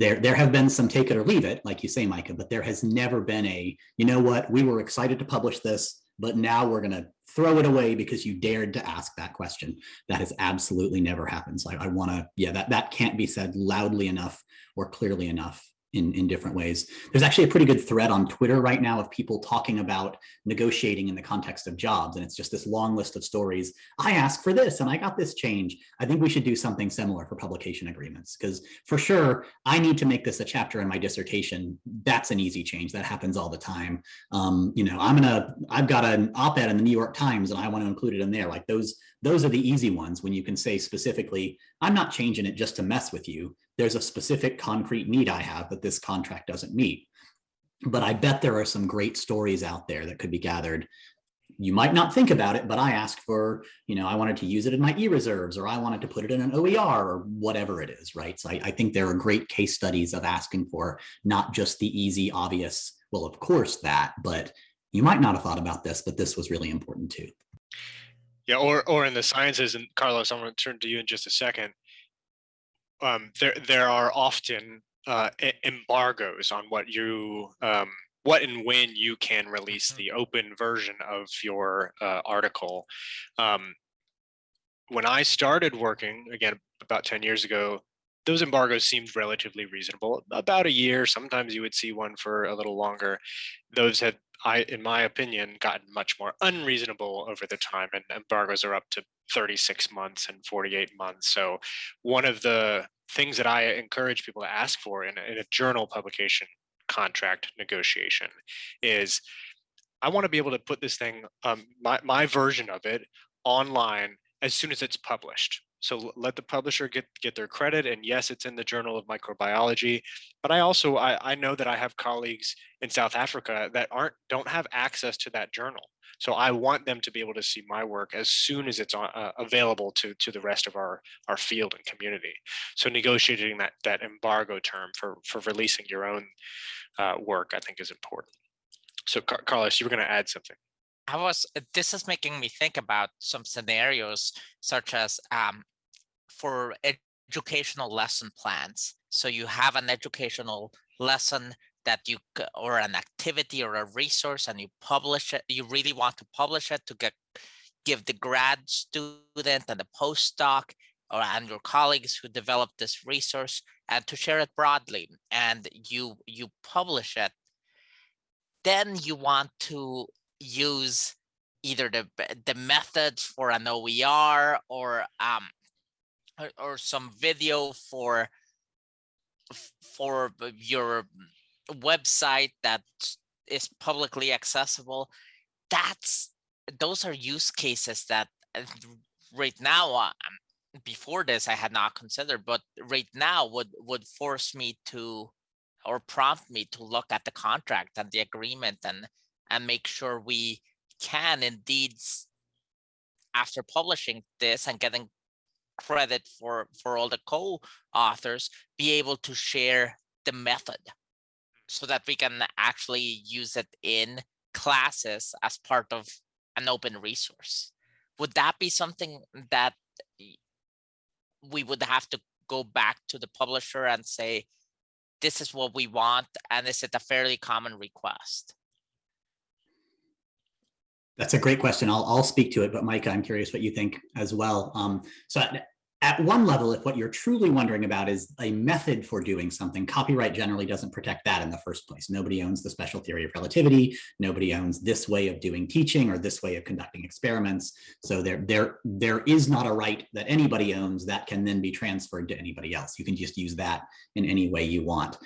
there there have been some take it or leave it like you say micah but there has never been a you know what? We were excited to publish this but now we're going to throw it away because you dared to ask that question. That has absolutely never happened. So i, I want to yeah that that can't be said loudly enough or clearly enough in, in different ways. There's actually a pretty good thread on Twitter right now of people talking about negotiating in the context of jobs. And it's just this long list of stories. I asked for this and I got this change. I think we should do something similar for publication agreements because for sure, I need to make this a chapter in my dissertation. That's an easy change. That happens all the time. Um, you know, I'm gonna, I've got an op-ed in the New York Times and I want to include it in there. Like those, those are the easy ones when you can say specifically, I'm not changing it just to mess with you. There's a specific concrete need I have that this contract doesn't meet. But I bet there are some great stories out there that could be gathered you might not think about it, but I asked for, you know, I wanted to use it in my e-reserves or I wanted to put it in an OER or whatever it is, right? So I, I, think there are great case studies of asking for not just the easy, obvious, well, of course that, but you might not have thought about this, but this was really important too. Yeah, or or in the sciences, and Carlos, I'm going to turn to you in just a second. Um, there there are often uh, embargoes on what you um, what and when you can release mm-hmm. the open version of your uh, article. Um, when I started working, again, about 10 years ago, those embargoes seemed relatively reasonable. About a year, sometimes you would see one for a little longer. Those have, I, in my opinion, gotten much more unreasonable over the time, and embargoes are up to 36 months and 48 months. So, one of the things that I encourage people to ask for in a, in a journal publication contract negotiation is I want to be able to put this thing, um, my, my version of it online as soon as it's published. So let the publisher get, get their credit. And yes, it's in the Journal of Microbiology. But I also, I, I know that I have colleagues in South Africa that aren't, don't have access to that journal. So I want them to be able to see my work as soon as it's on, uh, available to, to the rest of our, our field and community. So negotiating that, that embargo term for, for releasing your own uh, work, I think is important. So Car Carlos, you were going to add something. I was, this is making me think about some scenarios such as um, for educational lesson plans. So you have an educational lesson that you or an activity or a resource and you publish it you really want to publish it to get give the grad student and the postdoc or and your colleagues who developed this resource and to share it broadly and you you publish it then you want to use either the the methods for an OER or um or, or some video for for your website that is publicly accessible. That's those are use cases that uh, right now uh, before this I had not considered, but right now would would force me to or prompt me to look at the contract and the agreement and and make sure we can indeed after publishing this and getting credit for for all the co-authors be able to share the method so that we can actually use it in classes as part of an open resource would that be something that we would have to go back to the publisher and say, this is what we want, and is it a fairly common request? That's a great question. I'll, I'll speak to it, but Micah, I'm curious what you think as well. Um, so at one level, if what you're truly wondering about is a method for doing something, copyright generally doesn't protect that in the first place. Nobody owns the special theory of relativity. Nobody owns this way of doing teaching or this way of conducting experiments. So there, there, there is not a right that anybody owns that can then be transferred to anybody else. You can just use that in any way you want.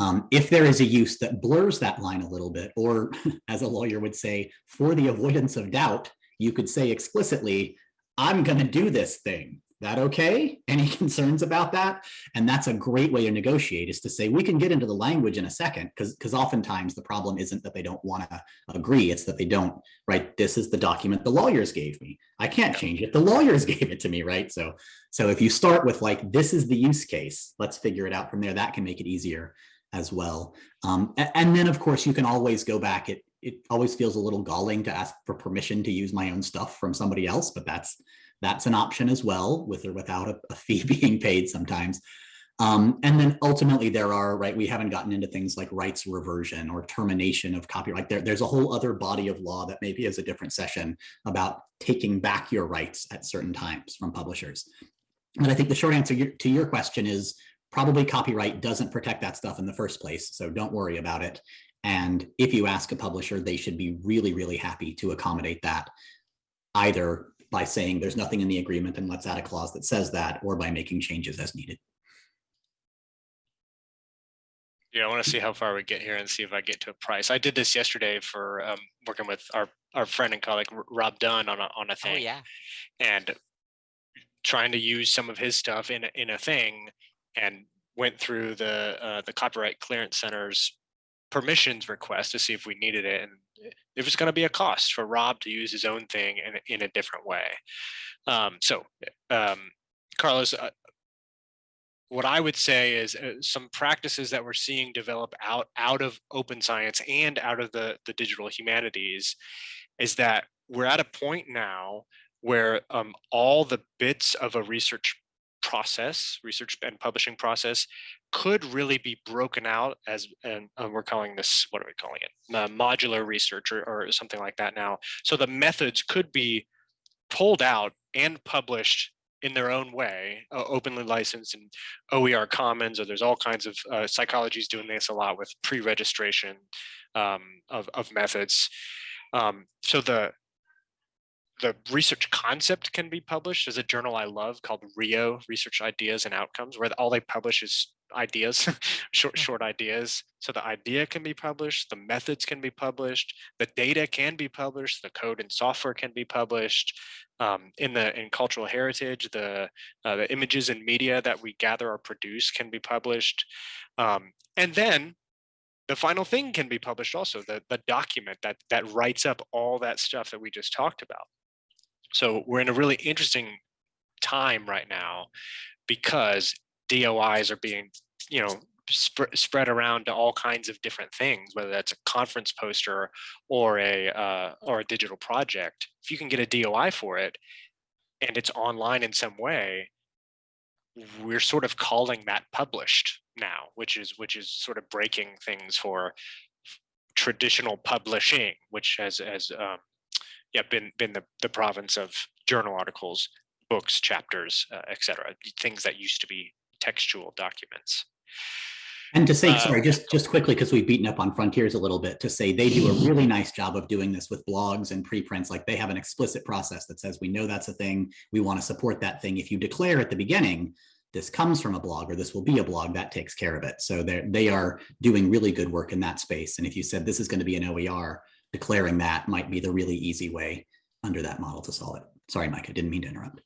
Um, if there is a use that blurs that line a little bit, or (laughs) as a lawyer would say, for the avoidance of doubt, you could say explicitly, I'm going to do this thing that okay? (laughs) Any concerns about that? And that's a great way to negotiate is to say, we can get into the language in a second, because because oftentimes the problem isn't that they don't want to agree, it's that they don't, right? This is the document the lawyers gave me. I can't change it. The lawyers (laughs) gave it to me, right? So, so if you start with like, this is the use case, let's figure it out from there, that can make it easier as well. Um, and then of course you can always go back. It, it always feels a little galling to ask for permission to use my own stuff from somebody else, but that's that's an option as well, with or without a, a (laughs) fee being paid sometimes. Um, and then ultimately there are, right, we haven't gotten into things like rights reversion or termination of copyright. There, there's a whole other body of law that maybe is a different session about taking back your rights at certain times from publishers. But I think the short answer to your question is probably copyright doesn't protect that stuff in the first place. So don't worry about it. And if you ask a publisher, they should be really, really happy to accommodate that either by saying there's nothing in the agreement and let's add a clause that says that, or by making changes as needed. Yeah, I want to see how far we get here and see if I get to a price. I did this yesterday for um, working with our our friend and colleague Rob Dunn on a on a Oh, thing, yeah. and trying to use some of his stuff in a, in a thing, and went through the uh, the Copyright Clearance Center's permissions request to see if we needed it, and it was going to be a cost for Rob to use his own thing in in a different way. Um, so, um, Carlos, uh, what I would say is uh, some practices that we're seeing develop out out of open science and out of the the digital humanities is that we're at a point now where um, all the bits of a research process, research and publishing process, could really be broken out as, and uh, we're calling this, what are we calling it? Uh, modular research or, or something like that now. So the methods could be pulled out and published in their own way, uh, openly licensed in OER Commons, or there's all kinds of uh, psychologies doing this a lot with pre-registration um, of, of methods. Um, so the the research concept can be published. There's a journal I love called Rio Research Ideas and Outcomes, where all they publish is ideas, (laughs) short short ideas. So the idea can be published, the methods can be published, the data can be published, the code and software can be published. Um, in the in cultural heritage, the uh, the images and media that we gather or produce can be published, um, and then the final thing can be published also the the document that that writes up all that stuff that we just talked about so we're in a really interesting time right now because DOIs are being, you know, sp- spread around to all kinds of different things, whether that's a conference poster or a uh, or a digital project. If you can get a DOI for it, and it's online in some way, we're sort of calling that published now, which is which is sort of breaking things for traditional publishing, which has has um, yeah been been the, the province of journal articles books chapters uh, etc things that used to be textual documents And to say, Uh, sorry, just just quickly, because we've beaten up on Frontiers a little bit, to say they do a really nice job of doing this with blogs and preprints. Like they have an explicit process that says we know that's a thing. We want to support that thing. If you declare at the beginning, this comes from a blog or this will be a blog, that takes care of it. So they they are doing really good work in that space. And if you said this is going to be an OER, declaring that might be the really easy way under that model to solve it. Sorry, Mike, I didn't mean to interrupt.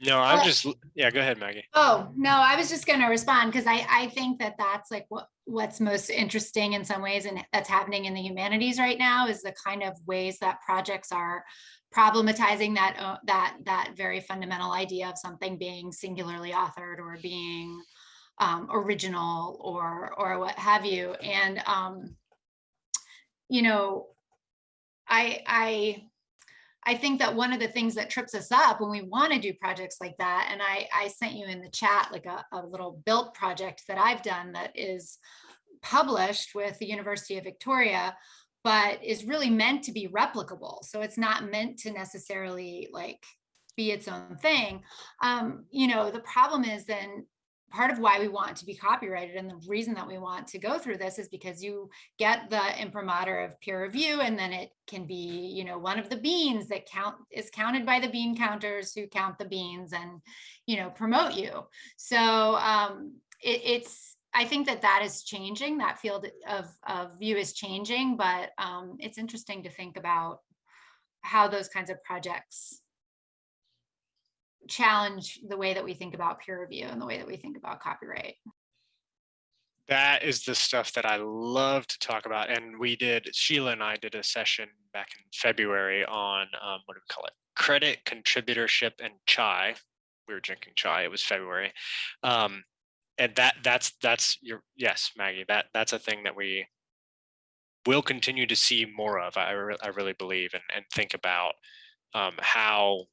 no i'm Uh, just yeah go ahead maggie Oh, no, I was just going to respond because I, I think that that's like what, what's most interesting in some ways and that's happening in the humanities right now is the kind of ways that projects are problematizing that, uh, that, that very fundamental idea of something being singularly authored or being um, original or, or what have you. And, um, you know, I, I, I think that one of the things that trips us up when we want to do projects like that, and I, I sent you in the chat like a, a little built project that I've done that is published with the University of Victoria, but is really meant to be replicable. So it's not meant to necessarily like be its own thing. Um, you know, the problem is then part of why we want to be copyrighted and the reason that we want to go through this is because you get the imprimatur of peer review and then it can be you know one of the beans that count is counted by the bean counters who count the beans and you know promote you. So um it, it's i think that that is changing. That field of of view is changing but um it's interesting to think about how those kinds of projects challenge the way that we think about peer review and the way that we think about copyright. That is the stuff that i love to talk about and we did sheila and i did a session back in february on um, what do we call it? Credit contributorship and chai. We were drinking chai it was february. Um, and that that's that's your yes maggie that that's a thing that we will continue to see more of i, re- I really believe and, and think about um, how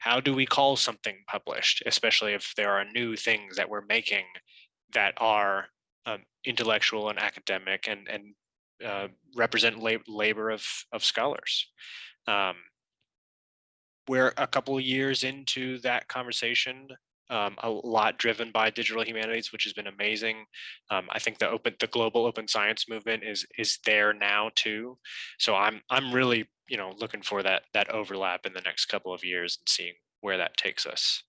how do we call something published especially if there are new things that we're making that are um, intellectual and academic and and uh, represent lab- labor of of scholars? Um, we're a couple of years into that conversation um, a lot driven by digital humanities which has been amazing. Um, i think the open the global open science movement is is there now too. So i'm i'm really you know looking for that that overlap in the next couple of years and seeing where that takes us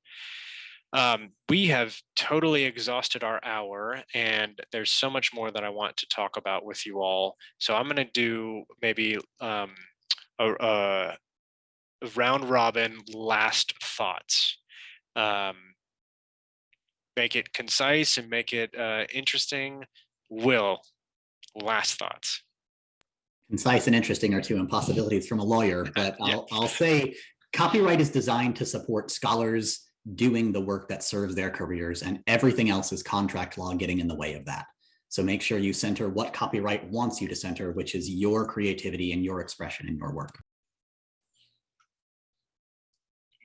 Um, we have totally exhausted our hour and there's so much more that I want to talk about with you all. So I'm going to do maybe um, a, a round robin last thoughts. Um, make it concise and make it uh, interesting. Will, last thoughts. Concise and interesting are two impossibilities from a lawyer, but. I'll, I'll say copyright is designed to support scholars doing the work that serves their careers and everything else is contract law getting in the way of that. So make sure you center what copyright wants you to center, which is your creativity and your expression in your work.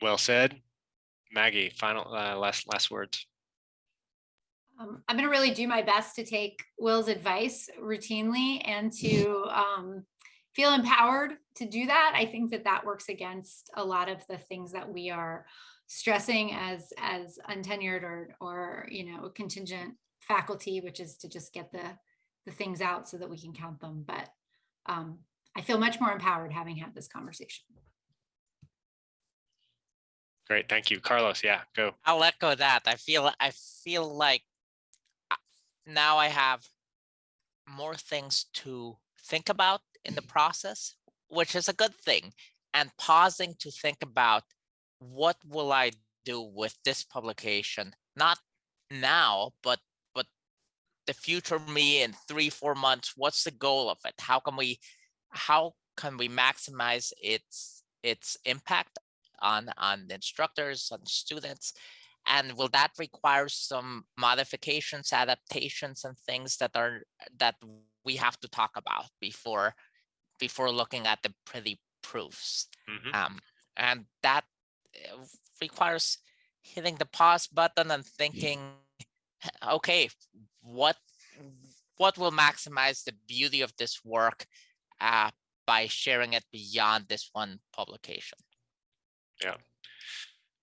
Well said. Maggie, final uh, last last words. Um, I'm gonna really do my best to take Will's advice routinely and to um, feel empowered to do that. I think that that works against a lot of the things that we are stressing as as untenured or or you know contingent faculty, which is to just get the the things out so that we can count them. But um, I feel much more empowered having had this conversation. Great, thank you, Carlos. Yeah, go. I'll let echo that. I feel I feel like now I have more things to think about in the process, which is a good thing. And pausing to think about what will I do with this publication, not now, but but the future me in three, four months. What's the goal of it? How can we how can we maximize its its impact on on instructors, on students? And will that require some modifications, adaptations, and things that are that we have to talk about before before looking at the pretty proofs? Mhm. Um, and that uh, requires hitting the pause button and thinking, okay, what what will maximize the beauty of this work uh, by sharing it beyond this one publication?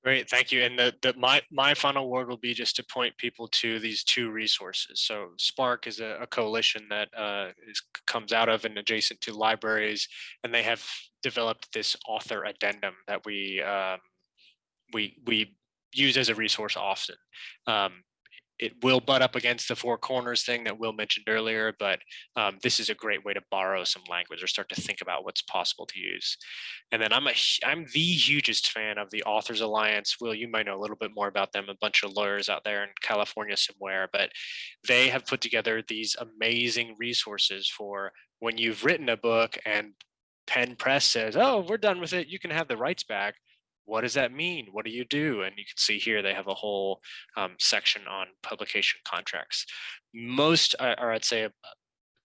Great, thank you. And the, the my my final word will be just to point people to these two resources. So SPARC is a, a coalition that uh, is comes out of and adjacent to libraries, and they have developed this author addendum that we um, we we use as a resource often. Um, it will butt up against the four corners thing that Will mentioned earlier, but um, this is a great way to borrow some language or start to think about what's possible to use. And then I'm a I'm the hugest fan of the Authors Alliance. Will, you might know a little bit more about them. A bunch of lawyers out there in California somewhere, but they have put together these amazing resources for when you've written a book and Penn Press says, "Oh, we're done with it. You can have the rights back." What does that mean? What do you do? And you can see here they have a whole um, section on publication contracts. Most, or I'd say, uh,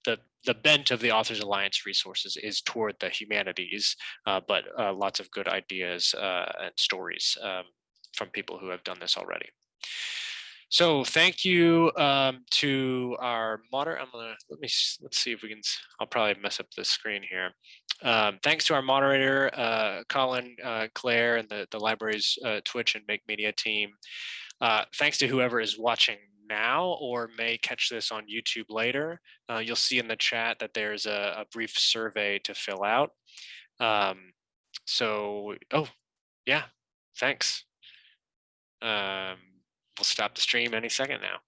the the bent of the Authors Alliance resources is toward the humanities, uh, but uh, lots of good ideas uh, and stories um, from people who have done this already. So thank you um, to our moderator. I'm gonna let me let's see if we can. I'll probably mess up the screen here. Um, thanks to our moderator, uh, Colin, uh, Claire, and the the library's uh, Twitch and Make Media team. Uh, thanks to whoever is watching now or may catch this on YouTube later. Uh, you'll see in the chat that there's a, a brief survey to fill out. Um, so, oh, yeah, thanks. Um, we'll stop the stream any second now.